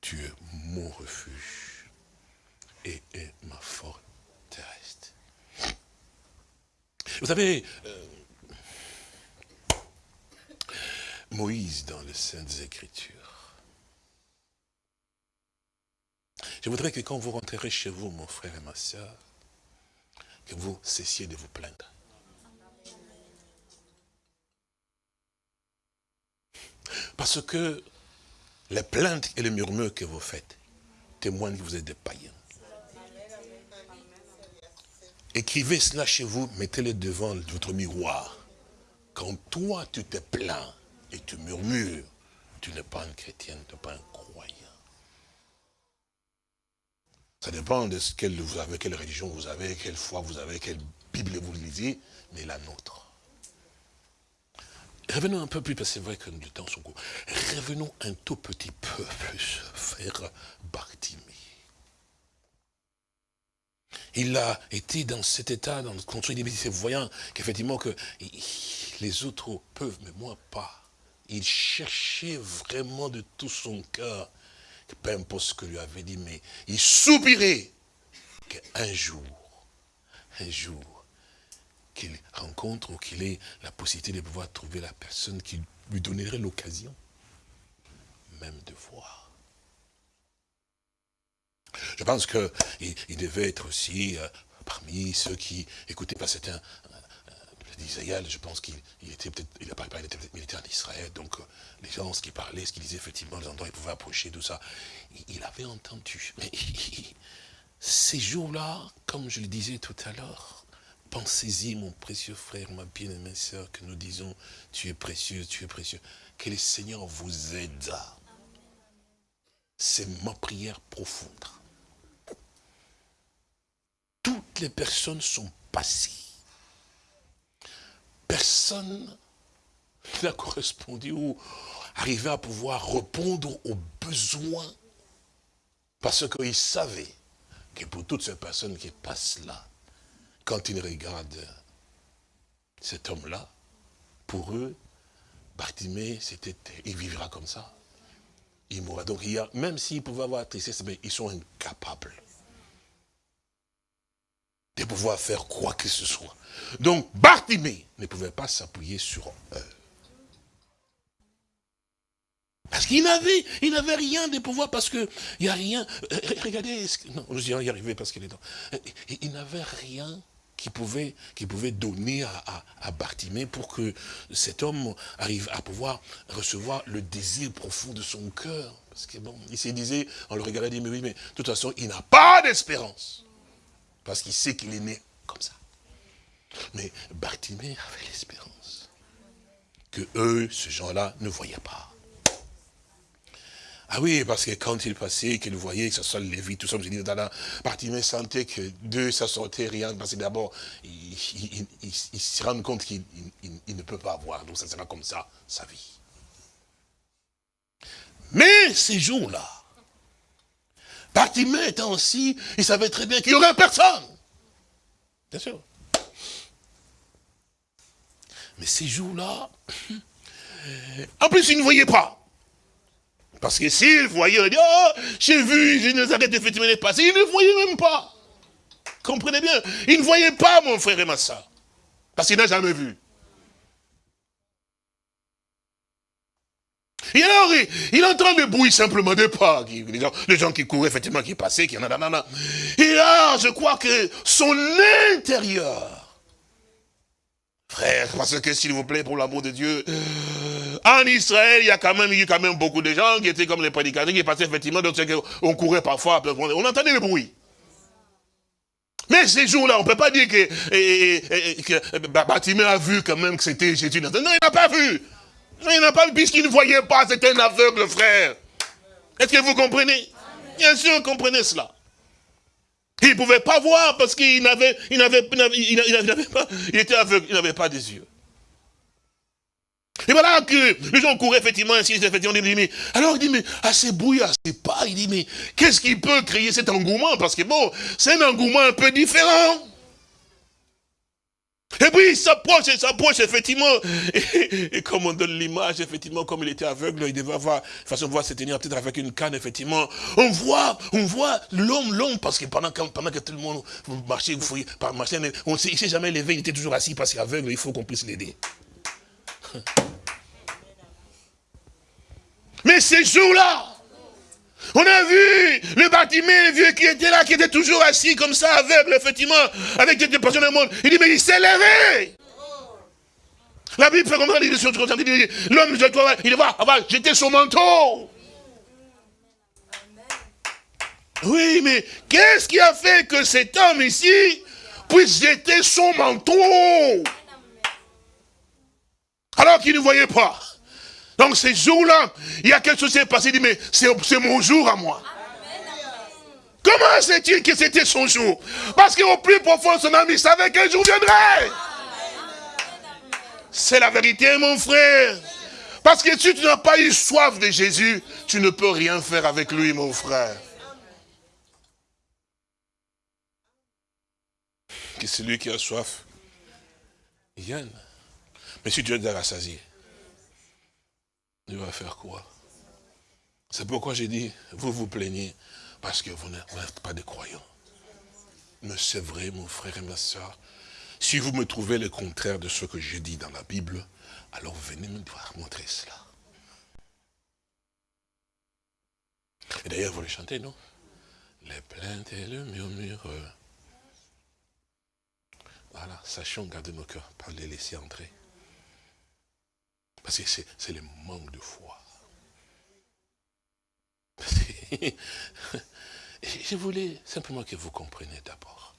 tu es mon refuge et est ma forteresse. Vous savez, euh, Moïse dans les Saintes Écritures. Je voudrais que quand vous rentrerez chez vous, mon frère et ma soeur, que vous cessiez de vous plaindre. Parce que les plaintes et les murmures que vous faites témoignent que vous êtes des païens. Écrivez cela chez vous, mettez-le devant votre miroir. Quand toi, tu te plains, et tu murmures, tu n'es pas un chrétien, tu n'es pas un croyant. Ça dépend de ce quelle, vous avez, quelle religion vous avez, quelle foi vous avez, quelle Bible vous lisez, mais la nôtre. Revenons un peu plus, parce que c'est vrai que le temps sont court. Revenons un tout petit peu plus vers Bartimée. Il a été dans cet état, dans le contrôle des voyant qu'effectivement que les autres peuvent, mais moi pas il cherchait vraiment de tout son cœur, peu importe ce que lui avait dit, mais il soupirait qu'un jour, un jour, qu'il rencontre ou qu'il ait la possibilité de pouvoir trouver la personne qui lui donnerait l'occasion même de voir. Je pense qu'il il devait être aussi euh, parmi ceux qui écoutaient, parce que c'était un, d'Isaïe, je pense qu'il était peut-être, il, il, était en Israël, donc euh, les gens, ce qu'il parlait, ce qu'il disait, effectivement, les endroits, il pouvait approcher, tout ça, il, avait entendu. Mais ces jours-là, comme je le disais tout à l'heure, pensez-y, mon précieux frère, ma bien-aimée soeur, que nous disons, tu es précieux, tu es précieux. Que le Seigneur vous aide. C'est ma prière profonde. Toutes les personnes sont passées personne n'a correspondu ou arrivé à pouvoir répondre aux besoins. Parce qu'ils savaient que pour toutes ces personnes qui passent là, quand ils regardent cet homme-là, pour eux, Bartimée, il vivra comme ça. Il mourra. Donc, même s'ils pouvaient avoir tristesse, ils sont incapables de pouvoir faire quoi que ce soit. Donc, Bartimée ne pouvait pas s'appuyer sur eux. Parce qu'il n'avait, il n'avait rien de pouvoir, parce qu'il n'y a rien. Euh, regardez, non, je y arriver parce qu'il est dans. Euh, il n'avait rien qui pouvait, qui pouvait donner à, à, Bartimée pour que cet homme arrive à pouvoir recevoir le désir profond de son cœur. Parce que bon, il se disait, on le regardait, il dit, mais oui, mais de toute façon, il n'a pas d'espérance. Parce qu'il sait qu'il est né comme ça. Mais Bartimée avait l'espérance que eux, ces gens-là, ne voyaient pas. Ah oui, parce que quand il passait, qu'il voyait, que ce soit Lévi, tout ça, je dis, Bartimée sentait que d'eux, ça sortait rien, parce que d'abord, il, se rend compte qu'il ne peut pas avoir, donc ça sera comme ça, sa vie. Mais ces jours-là, Bartimée étant aussi, il savait très bien qu'il n'y aurait personne. Bien sûr. Mais ces jours-là, en plus, il ne voyait pas. Parce que s'il voyait, il dit, oh, j'ai vu, je ne arrête effectivement de passer. Il ne voyait même pas. Comprenez bien. Il ne voyait pas, mon frère et ma soeur. Parce qu'il n'a jamais vu. Et alors, il, entend le bruit simplement de pas. Les gens, qui couraient, effectivement, qui passaient, qui en a, Et là, je crois que son intérieur Frère, parce que s'il vous plaît, pour l'amour de Dieu, En Israël, il y a quand même eu quand même beaucoup de gens qui étaient comme les prédicateurs, qui passaient effectivement, donc on courait parfois, on entendait le bruit. Mais ces jours-là, on ne peut pas dire que, et, a vu quand même que c'était Jésus. Non, il n'a pas vu. Il n'a pas puisqu'il ne voyait pas, c'était un aveugle, frère. Est-ce que vous comprenez? Bien sûr, comprenez cela. Il ne pouvait pas voir parce qu'il n'avait, il n'avait, il pas, il était aveugle, il n'avait pas des yeux. Et voilà que les gens couraient effectivement ainsi, effectivement, il dit, mais, alors il dit, mais à ces bruits, à ces pas, il dit, mais qu'est-ce qui peut créer cet engouement? Parce que bon, c'est un engouement un peu différent. Et puis il s'approche, il s'approche, effectivement. Et, comme on donne l'image, effectivement, comme il était aveugle, il devait avoir, de façon, voir se tenir peut-être avec une canne, effectivement. On voit, on voit l'homme, l'homme, parce que pendant, pendant que tout le monde marchait, vous voyez, par marcher, on ne s'est jamais levé, il était toujours assis parce qu'il aveugle, il faut qu'on puisse l'aider. Mais ces jours-là, on a vu le bâtiment, le vieux qui était là, qui était toujours assis comme ça, aveugle, effectivement, avec des passions du monde. Il dit, mais il s'est levé. La Bible fait ça, il dit, l'homme, il va, va jeter son manteau. Oui, mais qu'est-ce qui a fait que cet homme ici puisse jeter son manteau? Alors qu'il ne voyait pas donc ces jours-là, il y a quelque chose qui s'est passé, il dit, mais c'est mon jour à moi. Comment sait-il que c'était son jour? Parce qu'au plus profond de son âme, il savait qu'un jour viendrait. C'est la vérité, mon frère. Parce que si tu n'as pas eu soif de Jésus, tu ne peux rien faire avec lui, mon frère. Que c'est lui qui a soif, il vienne. Mais si tu es rassasié, il va faire quoi? C'est pourquoi j'ai dit, vous vous plaignez parce que vous n'êtes pas des croyants. Mais c'est vrai, mon frère et ma soeur, si vous me trouvez le contraire de ce que j'ai dit dans la Bible, alors venez me voir montrer cela. Et d'ailleurs, vous les chantez, non? Les plaintes et le murmure. Voilà, sachons garder nos cœurs, pas les laisser entrer. Parce que c'est le manque de foi. Je voulais simplement que vous compreniez d'abord.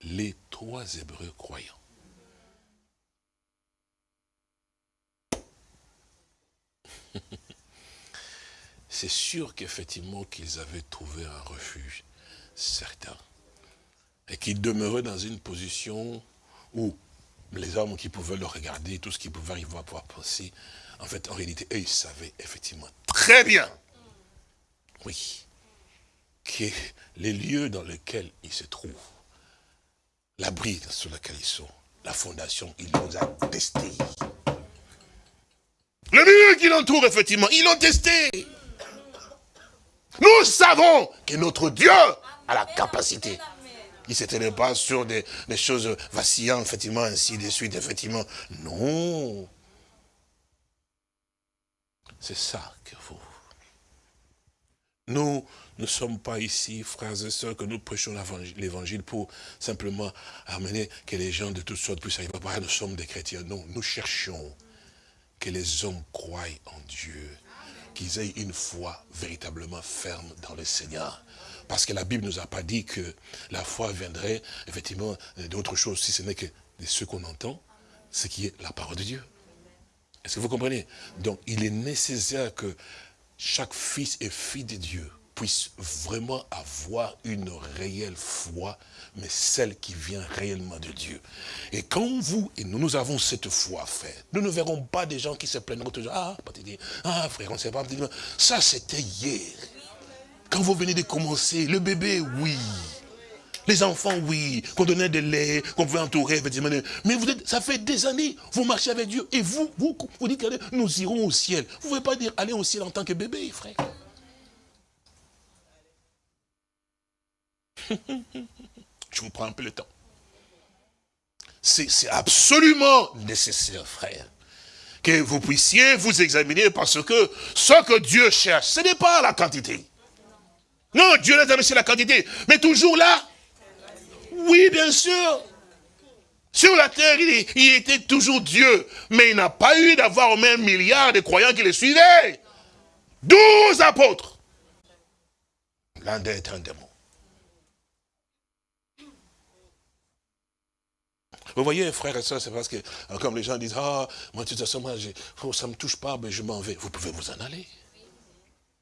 Les trois Hébreux croyants. C'est sûr qu'effectivement qu'ils avaient trouvé un refuge certain. Et qu'ils demeuraient dans une position où les hommes qui pouvaient le regarder, tout ce qu'ils pouvaient arriver à pouvoir penser, en fait, en réalité, eux, ils savaient effectivement très bien, oui, que les lieux dans lesquels ils se trouvent, l'abri sur lequel ils sont, la fondation, ils l'ont testé. Le milieu qui l'entoure, effectivement, ils l'ont testé. Nous savons que notre Dieu a la capacité il ne s'éteignait pas sur des, choses vacillantes, effectivement, ainsi de suite, effectivement. Non. C'est ça que vous. Nous ne sommes pas ici, frères et sœurs, que nous prêchons l'évangile pour simplement amener que les gens de toutes sortes puissent arriver. Nous sommes des chrétiens. Non, nous cherchons que les hommes croient en Dieu, qu'ils aient une foi véritablement ferme dans le Seigneur. Parce que la Bible ne nous a pas dit que la foi viendrait effectivement d'autre chose, si ce n'est que de ce qu'on entend, ce qui est la parole de Dieu. Est-ce que vous comprenez? Donc, il est nécessaire que chaque fils et fille de Dieu puisse vraiment avoir une réelle foi, mais celle qui vient réellement de Dieu. Et quand vous et nous, nous avons cette foi, frère, nous ne verrons pas des gens qui se plaignent toujours, ah, ah frère, on ne sait pas, ça c'était hier. Quand vous venez de commencer, le bébé, oui. Les enfants, oui. Qu'on donnait de lait, qu'on pouvait entourer. Mais vous êtes, ça fait des années, vous marchez avec Dieu. Et vous, vous, vous dites, nous irons au ciel. Vous ne pouvez pas dire aller au ciel en tant que bébé, frère. Je vous prends un peu le temps. C'est absolument nécessaire, frère, que vous puissiez vous examiner parce que ce que Dieu cherche, ce n'est pas la quantité. Non, Dieu n'a jamais la quantité. Mais toujours là Oui, bien sûr. Sur la terre, il, était toujours Dieu. Mais il n'a pas eu d'avoir au un milliard de croyants qui le suivaient. Douze apôtres. L'un d'être un démon. Vous voyez, frères et sœurs, c'est parce que, euh, comme les gens disent, ah, moi, de toute façon, moi, oh, ça ne me touche pas, mais je m'en vais. Vous pouvez vous en aller.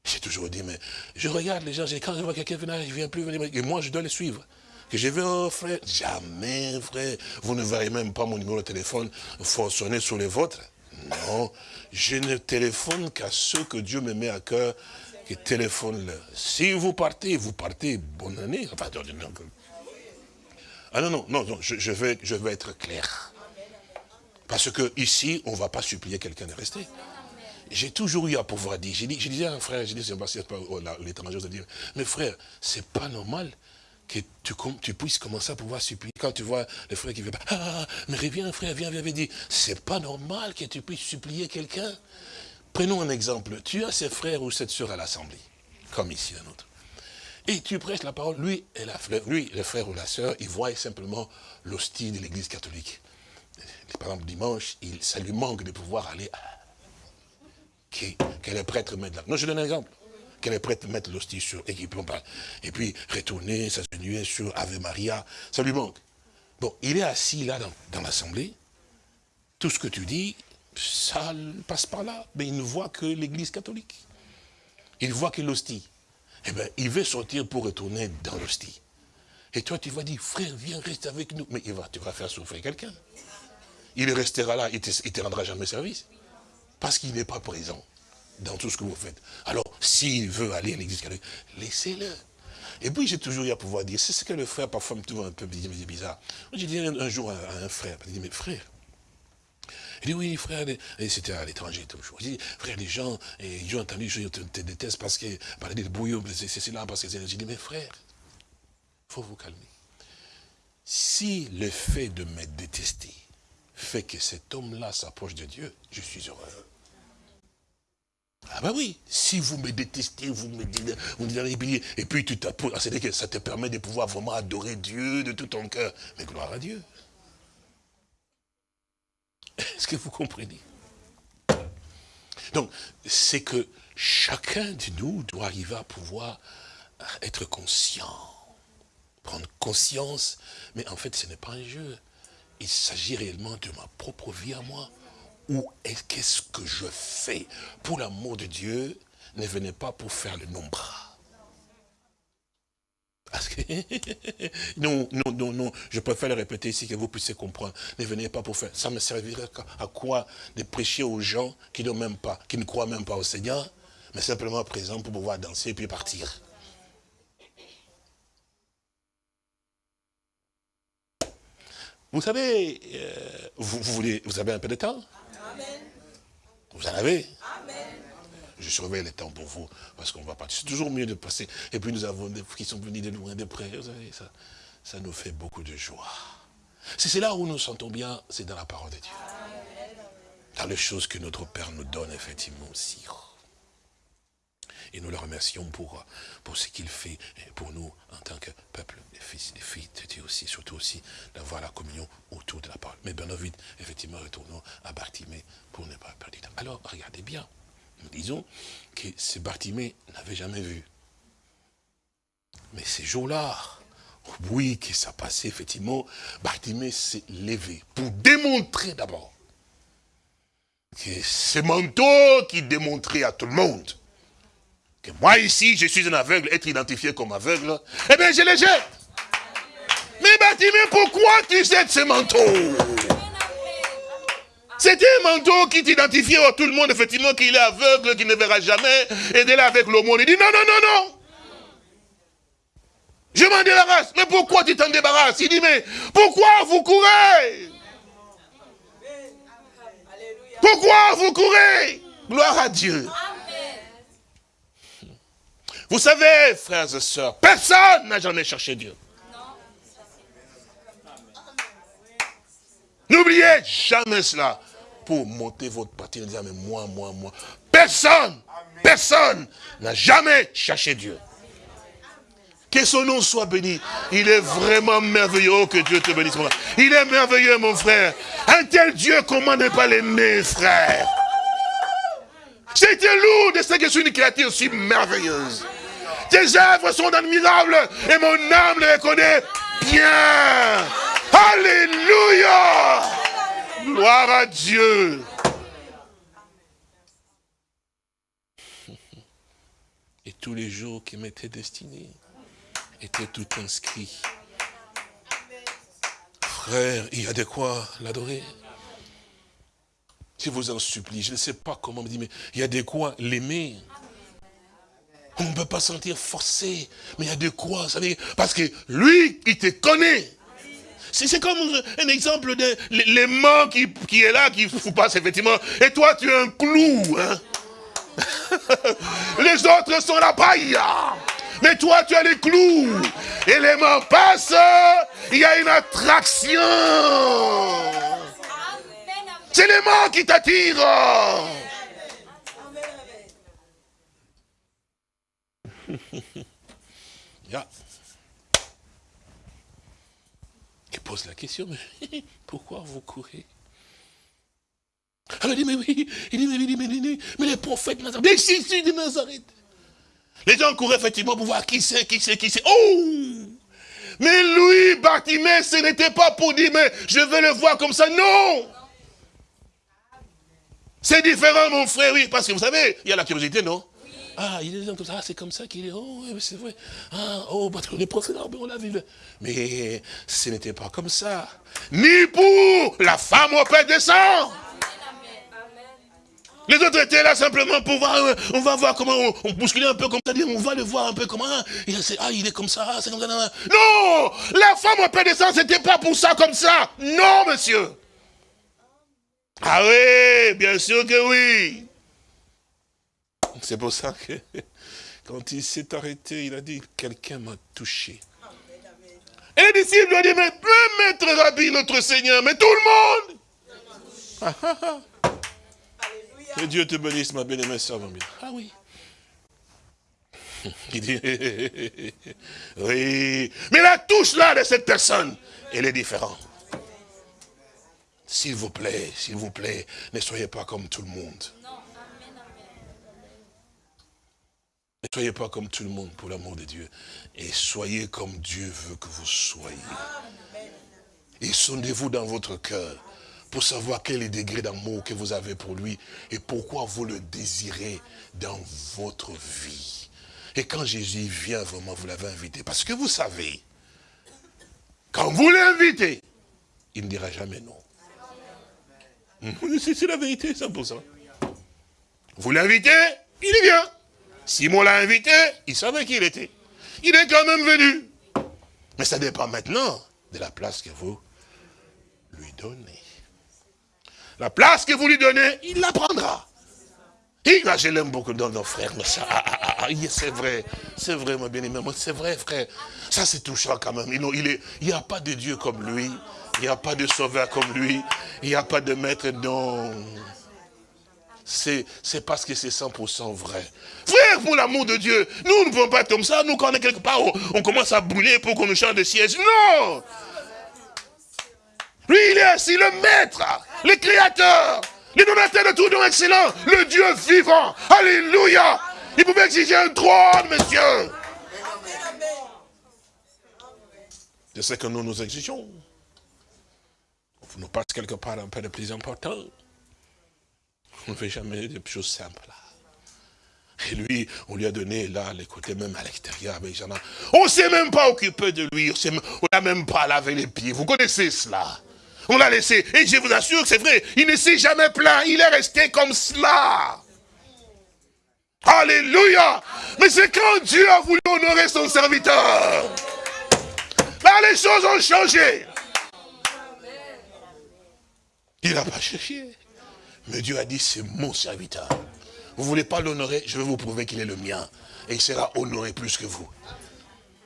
J'ai toujours dit, mais je regarde les gens, quand je vois quelqu'un venir, je ne viens plus venir, et moi, je dois les suivre. Que je vais, oh, frère, jamais, frère. Vous ne verrez même pas mon numéro de téléphone fonctionner sur les vôtres. Non, je ne téléphone qu'à ceux que Dieu me met à cœur, qui téléphone-leur. Si vous partez, vous partez, bonne année. Enfin, ah non, non, non, non je, vais, je vais être clair. Parce que ici, on ne va pas supplier quelqu'un de rester. J'ai toujours eu à pouvoir dire, j'ai dit, je disais à un frère, dit, c'est pas l'étranger, je dire, mais frère, c'est pas normal que tu, tu, puisses commencer à pouvoir supplier. Quand tu vois le frère qui veut pas, ah, ah, ah, mais reviens frère, viens, viens, viens, dit, c'est pas normal que tu puisses supplier quelqu'un. Prenons un exemple, tu as ces frères ou cette soeur à l'assemblée, comme ici un autre. Et tu prêches la parole, lui, et la, lui, le frère ou la sœur, il voit simplement l'hostie de l'église catholique. Par exemple, dimanche, il, ça lui manque de pouvoir aller qu'elle est prête à mettre là. Non, je donne un exemple. Qu'elle est prête à mettre l'hostie sur, pas. Et puis, retourner, s'agenouiller sur Ave Maria, ça lui manque. Bon, il est assis là dans, dans l'assemblée. Tout ce que tu dis, ça passe par là. Mais il ne voit que l'église catholique. Il voit que l'hostie eh bien, il veut sortir pour retourner dans l'hostie. Et toi, tu vas dire, frère, viens, reste avec nous. Mais il va, tu vas faire souffrir quelqu'un. Il restera là, il ne te, rendra jamais service. Parce qu'il n'est pas présent dans tout ce que vous faites. Alors, s'il veut aller à l'église laissez-le. Et puis, j'ai toujours eu à pouvoir dire, c'est ce que le frère, parfois, me trouve un peu bizarre. J'ai dit un, jour à, un frère, il dit, mais frère, il dit, oui, frère, et c'était à l'étranger toujours. Il dit, frère, les gens, ils ont entendu, je te, te déteste parce que, parler de bouillon, c'est là, parce que c'est... J'ai dit, mais frère, il faut vous calmer. Si le fait de me détester fait que cet homme-là s'approche de Dieu, je suis heureux. Ah ben oui, si vous me détestez, vous me dites, vous me et puis tu t'approches, c'est-à-dire que ça te permet de pouvoir vraiment adorer Dieu de tout ton cœur. Mais gloire à Dieu. Est-ce que vous comprenez? Donc, c'est que chacun de nous doit arriver à pouvoir être conscient, prendre conscience, mais en fait ce n'est pas un jeu. Il s'agit réellement de ma propre vie à moi. Ou qu'est-ce que je fais Pour l'amour de Dieu, ne venez pas pour faire le nombre? Parce que, non, non, non, non, je préfère le répéter ici que vous puissiez comprendre. Ne venez pas pour faire. Ça me servirait à quoi? De prêcher aux gens qui, même pas, qui ne croient même pas au Seigneur, mais simplement présents pour pouvoir danser et puis partir. Vous savez, euh, vous, voulez, vous avez un peu de temps? Vous en avez Amen je surveille le temps pour vous, parce qu'on va partir. C'est toujours mieux de passer. Et puis nous avons des qui sont venus de loin, de près. Vous savez, ça, ça nous fait beaucoup de joie. C'est là où nous sentons bien, c'est dans la parole de Dieu. Dans les choses que notre Père nous donne, effectivement, aussi. Et nous le remercions pour, pour ce qu'il fait pour nous en tant que peuple, des fils, des filles Dieu aussi, surtout aussi d'avoir la communion autour de la parole. Mais bien vite, effectivement, retournons à Bartimée pour ne pas perdre du temps. Alors, regardez bien disons que ce Bartimée n'avait jamais vu. Mais ces jours-là, oui, que ça passait, effectivement, Bartimée s'est levé pour démontrer d'abord que ce manteau qui démontrait à tout le monde que moi ici, je suis un aveugle, être identifié comme aveugle, eh bien je les jette. Mais Bartimée, pourquoi tu jettes ce manteau? C'était un manteau qui t'identifiait à tout le monde, effectivement, qu'il est aveugle, qu'il ne verra jamais. Et de là, avec l'aumône, il dit non, non, non, non. Je m'en débarrasse. Mais pourquoi tu t'en débarrasses? Il dit, mais pourquoi vous courez? Pourquoi vous courez? Gloire à Dieu. Vous savez, frères et sœurs, personne n'a jamais cherché Dieu. N'oubliez jamais cela pour monter votre parti en disant, mais moi, moi, moi. Personne, personne n'a jamais cherché Dieu. Que son nom soit béni. Il est vraiment merveilleux. Oh, que Dieu te bénisse. Mon frère. Il est merveilleux, mon frère. Un tel Dieu, comment ne pas l'aimer, frère? C'était lourd de ce que je suis une créature si merveilleuse. Tes œuvres sont admirables et mon âme les reconnaît bien. Alléluia. Gloire à Dieu. Et tous les jours qui m'étaient destinés était tout inscrit. Frère, il y a de quoi l'adorer. Je vous en supplie, je ne sais pas comment me dire, mais il y a de quoi l'aimer. On ne peut pas sentir forcé, mais il y a de quoi, vous savez, parce que lui, il te connaît. C'est comme un exemple de l'aimant qui, qui est là, qui vous passe effectivement, et toi tu es un clou. Hein. Les autres sont la paille. Mais toi, tu as les clous. Et les mains passent. Il y a une attraction. C'est les mains qui t'attirent. yeah. Il pose la question, mais pourquoi vous courez? Alors il dit, mais oui, il dit, mais, mais, mais, mais les prophètes Nazareth, les Jésus de Nazareth, les gens couraient effectivement pour voir qui c'est, qui c'est, qui c'est. Oh Mais lui, Bartimée, ce n'était pas pour dire, mais je veux le voir comme ça. Non C'est différent, mon frère, oui, parce que vous savez, il y a la curiosité, non? Ah, il est comme ça, c'est comme ça qu'il est. Oh, c'est vrai. Ah, oh, parce que les prophètes, on l'a vu. Mais ce n'était pas comme ça. Ni pour la femme au père des sang. Les autres étaient là simplement pour voir, euh, on va voir comment on, bousculait un peu comme ça, on va le voir un peu comment, ah, il est comme ça, c'est comme ça. Non La femme au Père des Saints, c'était pas pour ça comme ça. Non, monsieur. Ah oui, bien sûr que oui. C'est pour ça que quand il s'est arrêté, il a dit, quelqu'un m'a touché. Et les disciples lui ont dit, mais peut mettre Rabbi, notre Seigneur, mais tout le monde. Ah, ah, ah. Que Dieu te bénisse, ma bien-aimée sœur Ah oui. Il dit, oui. Mais la touche là de cette personne, elle est différente. S'il vous plaît, s'il vous plaît, ne soyez pas comme tout le monde. Ne soyez pas comme tout le monde pour l'amour de Dieu. Et soyez comme Dieu veut que vous soyez. Et sondez-vous dans votre cœur pour savoir quel est le degré d'amour que vous avez pour lui et pourquoi vous le désirez dans votre vie. Et quand Jésus vient vraiment, vous l'avez invité. Parce que vous savez, quand vous l'invitez, il ne dira jamais non. C'est la vérité, 100%. Vous l'invitez, il vient. Simon l'a invité, il savait qui il était. Il est quand même venu. Mais ça dépend maintenant de la place que vous lui donnez. La place que vous lui donnez, il la prendra. Et là, je l'aime beaucoup dans nos frères, mais ça, ah, ah, ah, c'est vrai, c'est vrai, mon bien-aimé, c'est vrai, frère. Ça, c'est touchant quand même. Il n'y a pas de Dieu comme lui, il n'y a pas de sauveur comme lui, il n'y a pas de maître dont... C'est parce que c'est 100% vrai. Frère, pour l'amour de Dieu, nous ne pouvons pas être comme ça. Nous, quand on est quelque part, on, commence à brûler pour qu'on nous change de siège. Non Lui, il est ainsi le maître le créateur, le donateur de tout don excellent, le Dieu vivant. Alléluia. Il pouvait exiger un trône, monsieur. C'est ce que nous nous exigeons. On nous passe quelque part un peu de plus important. On ne fait jamais des choses simples. Et lui, on lui a donné là, les côtés même à l'extérieur On ne s'est même pas occupé de lui, on n'a même pas lavé les pieds. Vous connaissez cela? On l'a laissé. Et je vous assure que c'est vrai, il ne s'est jamais plaint. Il est resté comme cela. Alléluia. Mais c'est quand Dieu a voulu honorer son serviteur. Là, les choses ont changé. Il n'a pas cherché. Mais Dieu a dit, c'est mon serviteur. Vous ne voulez pas l'honorer, je vais vous prouver qu'il est le mien. Et il sera honoré plus que vous.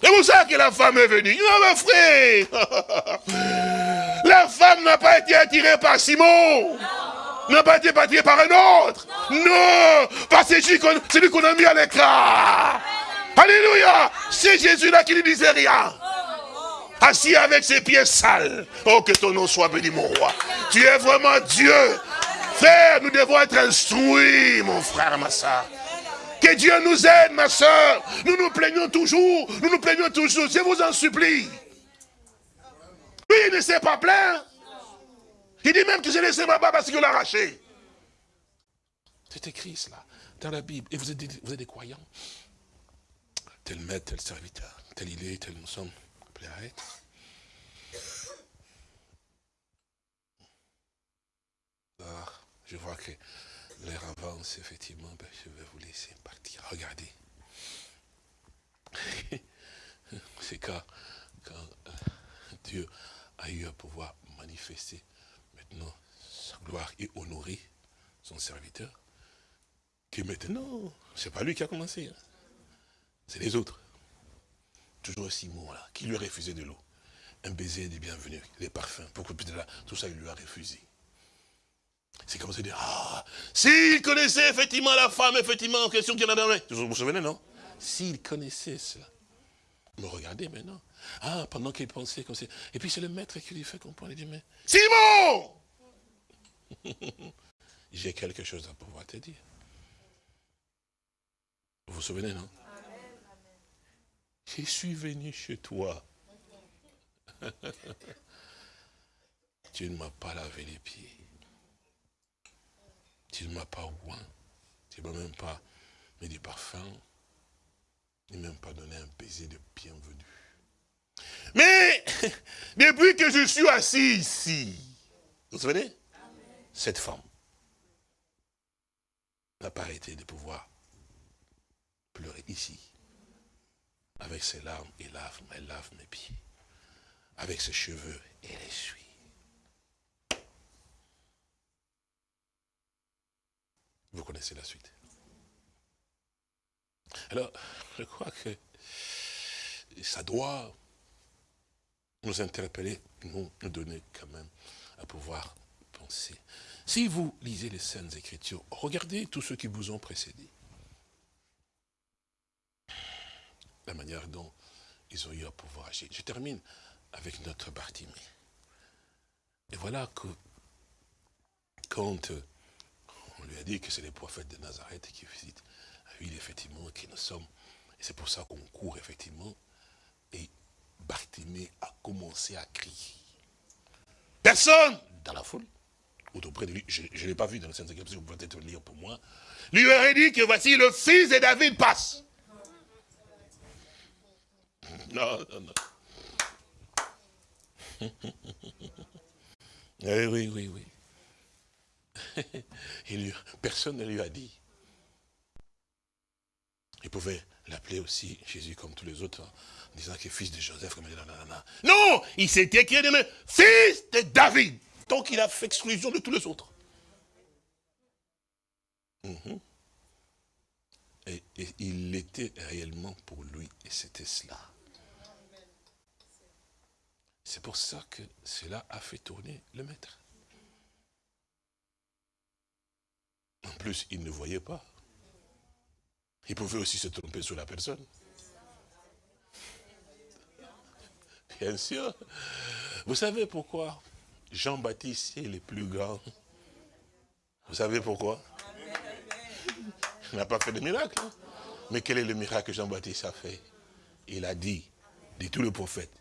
C'est pour ça que la femme est venue. Non, ma frère. La femme n'a pas été attirée par Simon. N'a pas été attirée par un autre. Non. Par celui qu'on a mis à l'écran. Alléluia. C'est Jésus-là qui ne disait rien. Assis avec ses pieds sales. Oh, que ton nom soit béni, mon roi. Tu es vraiment Dieu. Frère, nous devons être instruits, mon frère, ma soeur. Que Dieu nous aide, ma soeur. Nous nous plaignons toujours. Nous nous plaignons toujours. Je vous en supplie. Lui, il ne s'est pas plaint. Il dit même que j'ai laissé ma bas parce qu'il l'a arraché. C'est écrit cela dans la Bible. Et vous êtes, des croyants. Tel maître, tel serviteur, tel il est, tel nous sommes appelés à être. Je vois que l'air avance, effectivement. Ben, je vais vous laisser partir. Regardez. C'est quand, euh, Dieu a eu à pouvoir manifester maintenant sa gloire et honorer son serviteur, que maintenant, c'est pas lui qui a commencé, hein. c'est les autres. Toujours Simon, là, qui lui a refusé de l'eau. Un baiser des bienvenus, les parfums, beaucoup plus de là, tout ça, il lui a refusé. C'est comme ça dire, ah, s'il connaissait effectivement la femme, effectivement, en question qu'il en a donné. Vous vous souvenez, non? S'il connaissait cela. Me regardez maintenant. Ah, pendant qu'il pensait comme ça. Et puis c'est le maître qui lui fait comprendre. Il dit, mais Simon J'ai quelque chose à pouvoir te dire. Vous vous souvenez, non? Je suis venu chez toi. tu ne m'as pas lavé les pieds. Tu ne m'as pas oint. Tu ne m'as même pas mis du parfum. Ni même pas donné un baiser de bienvenue. Mais, depuis que je suis assis ici, vous vous souvenez Cette femme n'a pas arrêté de pouvoir pleurer ici. Avec ses larmes, elle lave, elle lave mes pieds. Avec ses cheveux, elle essuie. Vous connaissez la suite. Alors, je crois que ça doit nous interpeller, nous, nous donner quand même à pouvoir penser. Si vous lisez les Saintes Écritures, regardez tous ceux qui vous ont précédé. La manière dont ils ont eu à pouvoir agir. Je termine avec notre Bartimée. Et voilà que quand lui a dit que c'est les prophètes de Nazareth qui visitent la ville, effectivement, qui nous sommes. Et c'est pour ça qu'on court, effectivement. Et Bartimée a commencé à crier. Personne dans la foule, ou auprès de lui, je ne l'ai pas vu dans le Saint Écriture, vous pouvez peut-être lire pour moi, lui aurait dit que voici le fils de David passe. Non, non, non. Eh oui, oui, oui. personne ne lui a dit. Il pouvait l'appeler aussi Jésus comme tous les autres, en disant qu'il est fils de Joseph. Comme non, il s'est écrit de fils de David. Donc il a fait exclusion de tous les autres. Mhm. et, il l'était réellement pour lui, et c'était cela. C'est pour ça que cela a fait tourner le maître. En plus, il ne voyait pas. Il pouvait aussi se tromper sur la personne. Bien sûr. Vous savez pourquoi Jean-Baptiste est le plus grand? Vous savez pourquoi? Il n'a pas fait de miracle. Hein? Mais quel est le miracle que Jean-Baptiste a fait? Il a dit, dit tout le prophète,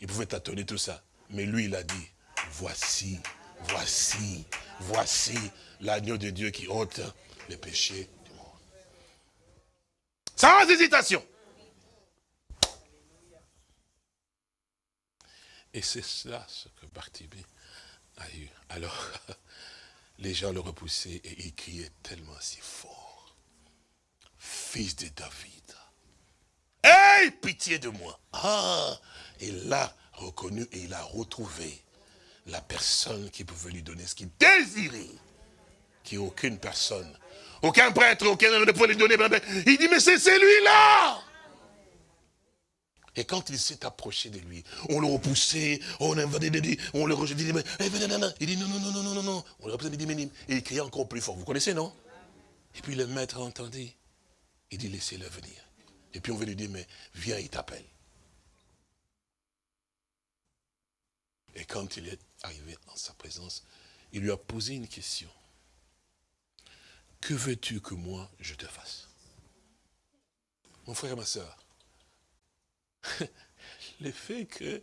il pouvait tâtonner tout ça. Mais lui, il a dit, voici, voici, voici l'agneau de Dieu qui ôte les péchés du monde. Sans hésitation. Et c'est cela ce que Bartibé a eu. Alors, les gens le repoussaient et ils criaient tellement si fort. Fils de David. Aie pitié de moi. Ah, il l'a reconnu et il a retrouvé la personne qui pouvait lui donner ce qu'il désirait qui aucune personne, aucun prêtre, aucun ne pouvait lui donner. Il dit, mais c'est celui-là et quand il s'est approché de lui, on le repoussait, on on le rejetait, il dit, il dit non, non, non, non, non, non. On le repoussait, il dit, et il criait encore plus fort. Vous connaissez, non? Et puis le maître a entendu. Il dit, laissez-le venir. Et puis on veut lui dire, mais viens, il t'appelle. Et quand il est arrivé en sa présence, il lui a posé une question. Que veux-tu que moi je te fasse? Mon frère et ma soeur, le fait que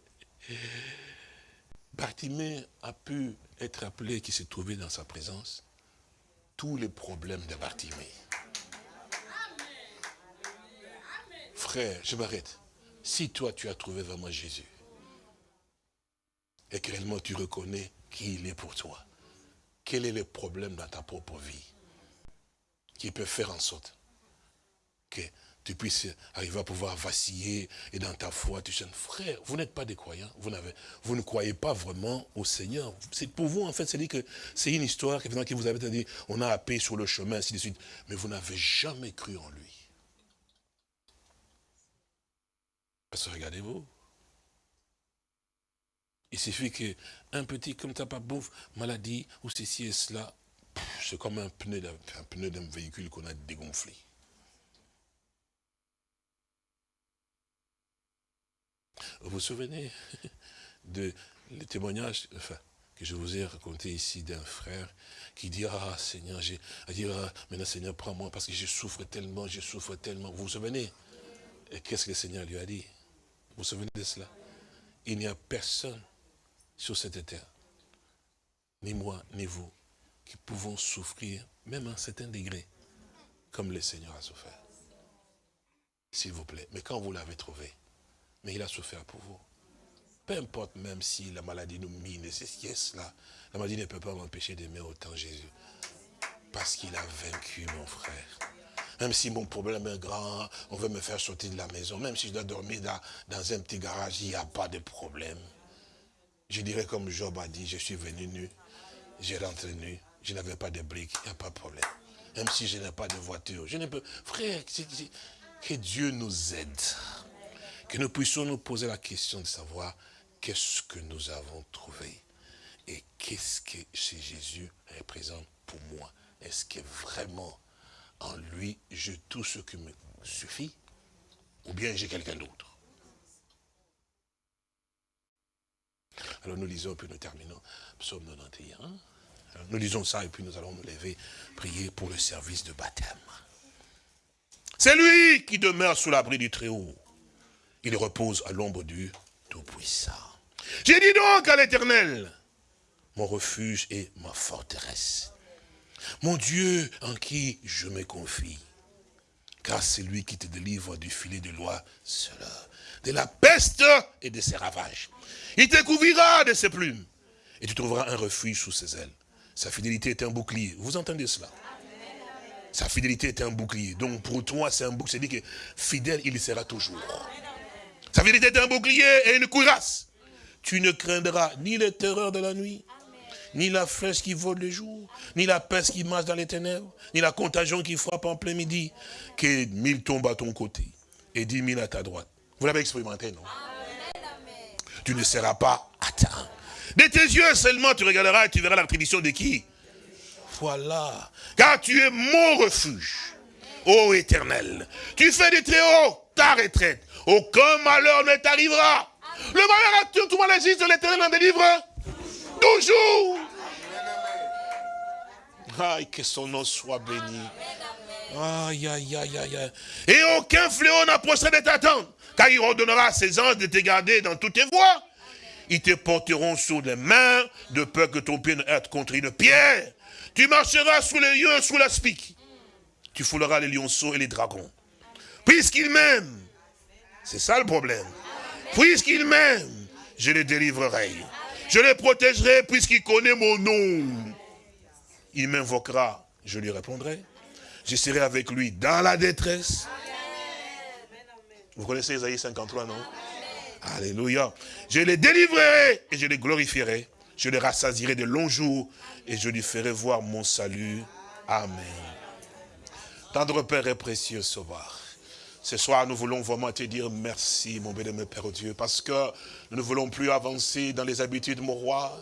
Bartimée a pu être appelé, qui s'est trouvé dans sa présence, tous les problèmes de Bartimée. Frère, je m'arrête. Si toi tu as trouvé vraiment Jésus, et que réellement tu reconnais qui il est pour toi, quel est le problème dans ta propre vie? Qui peut faire en sorte que tu puisses arriver à pouvoir vaciller et dans ta foi, tu jeune frère, vous n'êtes pas des croyants, vous, vous ne croyez pas vraiment au Seigneur. C'est pour vous, en fait, c'est dit que c'est une histoire qui vous avez dit, on a appelé sur le chemin, ainsi de suite, mais vous n'avez jamais cru en lui. Parce que regardez-vous, il suffit qu'un petit, comme t'as pas bouffe, maladie, ou ceci et cela, c'est comme un pneu d'un véhicule qu'on a dégonflé. Vous vous souvenez de le témoignage que je vous ai raconté ici d'un frère qui dit, ah Seigneur, j'ai dire, ah, maintenant Seigneur, prends-moi parce que je souffre tellement, je souffre tellement. Vous vous souvenez? Et qu'est-ce que le Seigneur lui a dit? Vous vous souvenez de cela? Il n'y a personne sur cette terre, ni moi, ni vous, qui pouvons souffrir, même à un certain degré, comme le Seigneur a souffert. S'il vous plaît. Mais quand vous l'avez trouvé, mais il a souffert pour vous. Peu importe même si la maladie nous mine, c'est cela. La maladie ne peut pas m'empêcher d'aimer autant Jésus. Parce qu'il a vaincu mon frère. Même si mon problème est grand, on veut me faire sortir de la maison. Même si je dois dormir dans, dans un petit garage, il n'y a pas de problème. Je dirais comme Job a dit, je suis venu nu, j'ai rentré nu, je n'avais pas de briques, il n'y a pas de problème. Même si je n'ai pas de voiture, je ne peux... Frère, que Dieu nous aide que nous puissions nous poser la question de savoir qu'est-ce que nous avons trouvé et qu'est-ce que chez Jésus représente pour moi. Est-ce que vraiment en lui, j'ai tout ce qui me suffit ou bien j'ai quelqu'un d'autre? Alors nous lisons, puis nous terminons. Psaume 91. Nous lisons ça et puis nous allons nous lever, prier pour le service de baptême. C'est lui qui demeure sous l'abri du Très-Haut. Il repose à l'ombre du Tout-Puissant. J'ai dit donc à l'Éternel, mon refuge et ma forteresse. Mon Dieu en qui je me confie. Car c'est lui qui te délivre du filet de loi de la peste et de ses ravages. Il te couvrira de ses plumes et tu trouveras un refuge sous ses ailes. Sa fidélité est un bouclier. Vous entendez cela? Sa fidélité est un bouclier. Donc pour toi, c'est un bouclier. C'est dit que fidèle, il sera toujours. Sa vérité est un bouclier et une cuirasse. Tu ne craindras ni les terreurs de la nuit, ni la flèche qui vole le jour, ni la peste qui marche dans les ténèbres, ni la contagion qui frappe en plein midi, que mille tombent à ton côté et dix mille à ta droite. Vous l'avez expérimenté, non? Tu ne seras pas atteint. De tes yeux seulement tu regarderas et tu verras la tradition de qui? Voilà. Car tu es mon refuge, ô éternel. Tu fais du très haut ta retraite. Aucun malheur ne t'arrivera. Le malheur a tout le monde existe, l'éternel en délivre. Toujours. Aïe, que son nom soit béni. Aïe, aïe, aïe, aïe. Et aucun fléau n'approchera de ta car il ordonnera à ses anges de te garder dans toutes tes voies. Ils te porteront sur les mains, de peur que ton pied ne heurte contre une pierre. Tu marcheras sous les lieux, sous la spique. Tu fouleras les lionceaux et les dragons. Puisqu'il m'aime, c'est ça le problème. Puisqu'il m'aime, je le délivrerai. Je le protégerai puisqu'il connaît mon nom. Il m'invoquera, je lui répondrai. Je serai avec lui dans la détresse. Vous connaissez Isaïe 53, non? Alléluia. Je le délivrerai et je le glorifierai. Je le rassasierai de longs jours et je lui ferai voir mon salut. Amen. Tendre Père et précieux Sauveur. Ce soir, nous voulons vraiment te dire merci, mon béni, Père Dieu, parce que nous ne voulons plus avancer dans les habitudes, mon roi.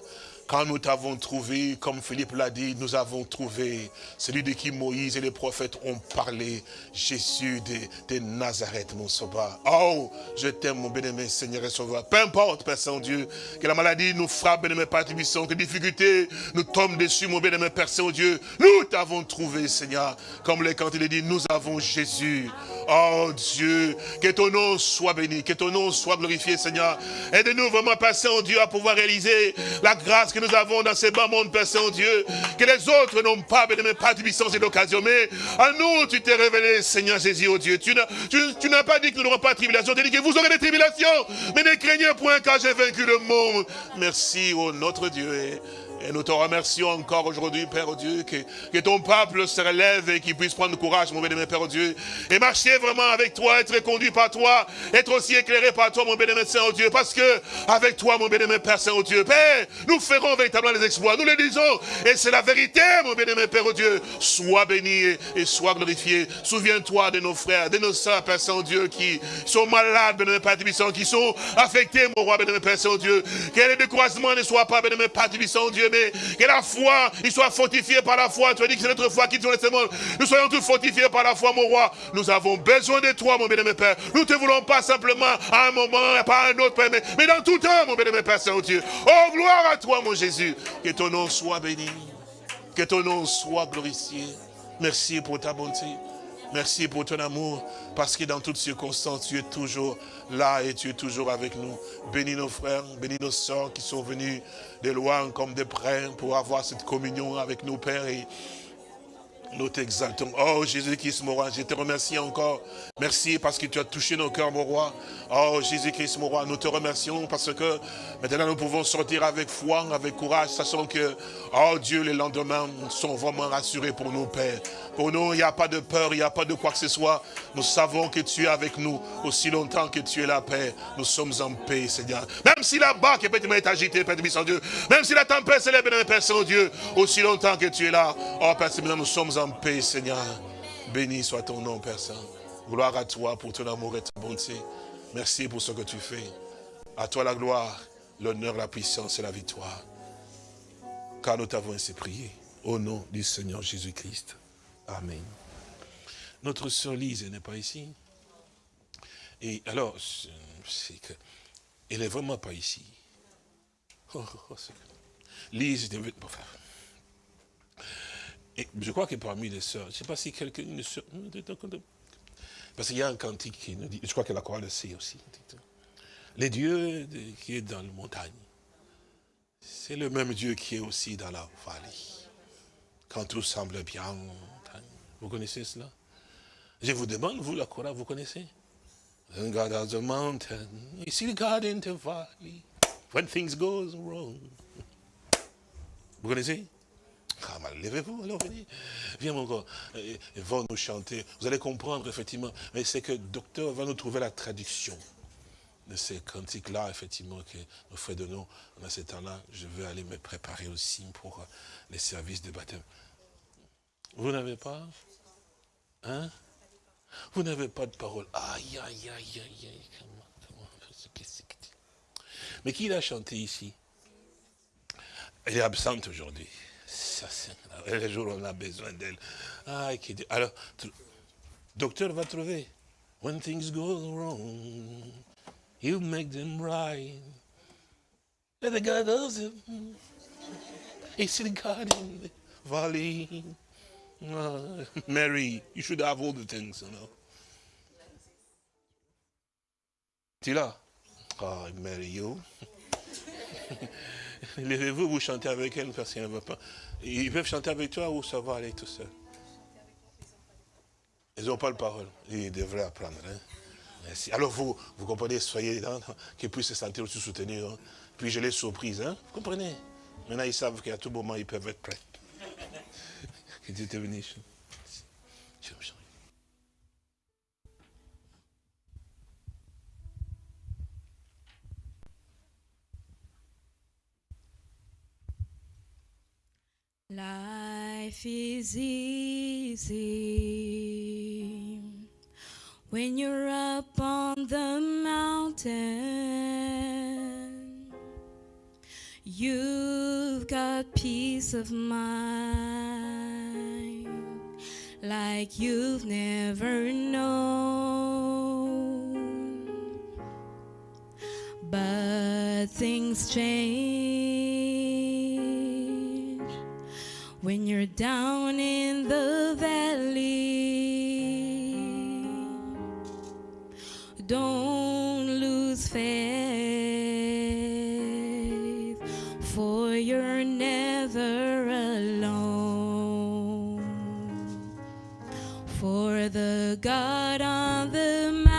Quand nous t'avons trouvé, comme Philippe l'a dit, nous avons trouvé celui de qui Moïse et les prophètes ont parlé, Jésus de, Nazareth, mon sauveur. Oh, je t'aime, mon bien-aimé Seigneur et Sauveur. Peu importe, Père Saint-Dieu, que la maladie nous frappe, bien-aimé Père Tibisson, que les difficultés nous tombent dessus, mon bien-aimé Père Saint-Dieu. Nous t'avons trouvé, Seigneur. Comme les quand il dit, nous avons Jésus. Oh Dieu, que ton nom soit béni, que ton nom soit glorifié, Seigneur. Aide-nous vraiment, Père Saint-Dieu, à pouvoir réaliser la grâce nous avons dans ces bas mondes, Père Saint-Dieu. Que les autres n'ont pas, bien-aimé Père Tibisson, et l'occasion. Mais à nous, tu t'es révélé, Seigneur Jésus, oh Dieu. Tu n'as pas dit que nous n'aurons pas de tribulation. Tu as dit que vous aurez des tribulations. Mais ne craignez point car j'ai vaincu le monde. Merci, oh notre Dieu. Et nous te remercions encore aujourd'hui, Père Dieu, que, que, ton peuple se relève et qu'il puisse prendre courage, mon bénémoine Père Dieu, et marcher vraiment avec toi, être conduit par toi, être aussi éclairé par toi, mon bénémoine Saint Dieu, parce que avec toi, mon bénémoine Père Saint Dieu, Père, nous ferons véritablement les exploits, nous les disons, et c'est la vérité, mon bénémoine Père Dieu, sois béni et, sois glorifié. Souviens-toi de nos frères, de nos soeurs, Père Saint Dieu, qui sont malades, bénémoine Père Tibissant, qui sont affectés, mon roi, bénémoine Père Saint Dieu, que les découragements ne soient pas, bénémoine Père Tibissant, Que la foi, il soit fortifié par la foi. Tu as dit que c'est notre foi qui te laisse Nous soyons tous fortifiés par la foi, mon roi. Nous avons besoin de toi, mon bien-aimé Père. Nous ne te voulons pas simplement à un moment, pas à un autre, mais, dans tout temps, mon bien-aimé Père Saint-Dieu. Oh, gloire à toi, mon Jésus. Que ton nom soit béni. Que ton nom soit glorifié. Merci pour ta bonté. Merci pour ton amour, parce que dans toutes circonstances, tu es toujours là et tu es toujours avec nous. Bénis nos frères, bénis nos soeurs qui sont venus de loin comme de près pour avoir cette communion avec nos pères nous t'exaltons. Oh Jésus-Christ, mon roi, je te remercie encore. Merci parce que tu as touché nos cœurs, mon roi. Oh Jésus-Christ, mon roi, nous te remercions parce que maintenant nous pouvons sortir avec foi, avec courage, sachant que, oh Dieu, les lendemains sont vraiment rassurés pour nous, Père. Pour nous, il n'y a pas de peur, il n'y a pas de quoi que ce soit. Nous savons que tu es avec nous aussi longtemps que tu es la paix. Nous sommes en paix, Seigneur. Même si la barque est agitée, Père de Dieu. Même si la tempête s'élève, Père Saint-Dieu. Aussi longtemps que tu es là. Oh Père, nous sommes en paix, Seigneur. Béni soit ton nom, Père Saint. Gloire à toi pour ton amour et ta bonté. Merci pour ce que tu fais. À toi la gloire, l'honneur, la puissance et la victoire. Car nous t'avons ainsi prié. Au nom du Seigneur Jésus-Christ. Amen. Notre sœur Lise n'est pas ici. Et alors, c'est que, elle n'est vraiment pas ici. Oh, oh, oh, Lise, enfin, et je crois que parmi les sœurs, je ne sais pas si quelqu'un, parce qu'il y a un cantique qui nous dit, je crois que la chorale le sait aussi. Les dieux qui est dans la montagne, c'est le même Dieu qui est aussi dans la vallée. Quand tout semble bien, vous connaissez cela? Je vous demande, vous, la chorale, vous connaissez? God has a mountain, you see God in the valley, when things go wrong. Vous connaissez? Ah, levez-vous, alors venez. Viens mon gars, ils vont nous chanter. Vous allez comprendre, effectivement. Mais c'est que le docteur va nous trouver la traduction de ces cantiques-là, effectivement, que nous fait de nous. En ce temps-là, je vais aller me préparer aussi pour les services de baptême. Vous n'avez pas Hein? Vous n'avez pas de parole. Aïe, aïe, aïe, aïe, aïe. Mais qui l'a chanté ici? Elle est absente aujourd'hui les jours où on a besoin d'elle. Ah, alors, docteur va trouver. When things go wrong, you make them right. And the God does it. It's the God in the valley. Uh, Mary, you should have all the things, you know. Tu là? Oh, Mary, you. Levez-vous, vous chantez avec elle parce qu'elle ne va pas. Ils peuvent chanter avec toi ou ça va aller tout seul? Ils n'ont pas de parole. Ils devraient apprendre. Hein. Merci. Alors vous, vous comprenez, soyez là, qu'ils puissent se sentir aussi soutenir. Hein. Puis je les surprise. Hein. Vous comprenez? Maintenant, ils savent qu'à tout moment, ils peuvent être prêts. Que Dieu te bénisse. Life is easy when you're up on the mountain. You've got peace of mind like you've never known. But things change when you're down in the valley, don't lose faith, for you're never alone. For the God on the mountain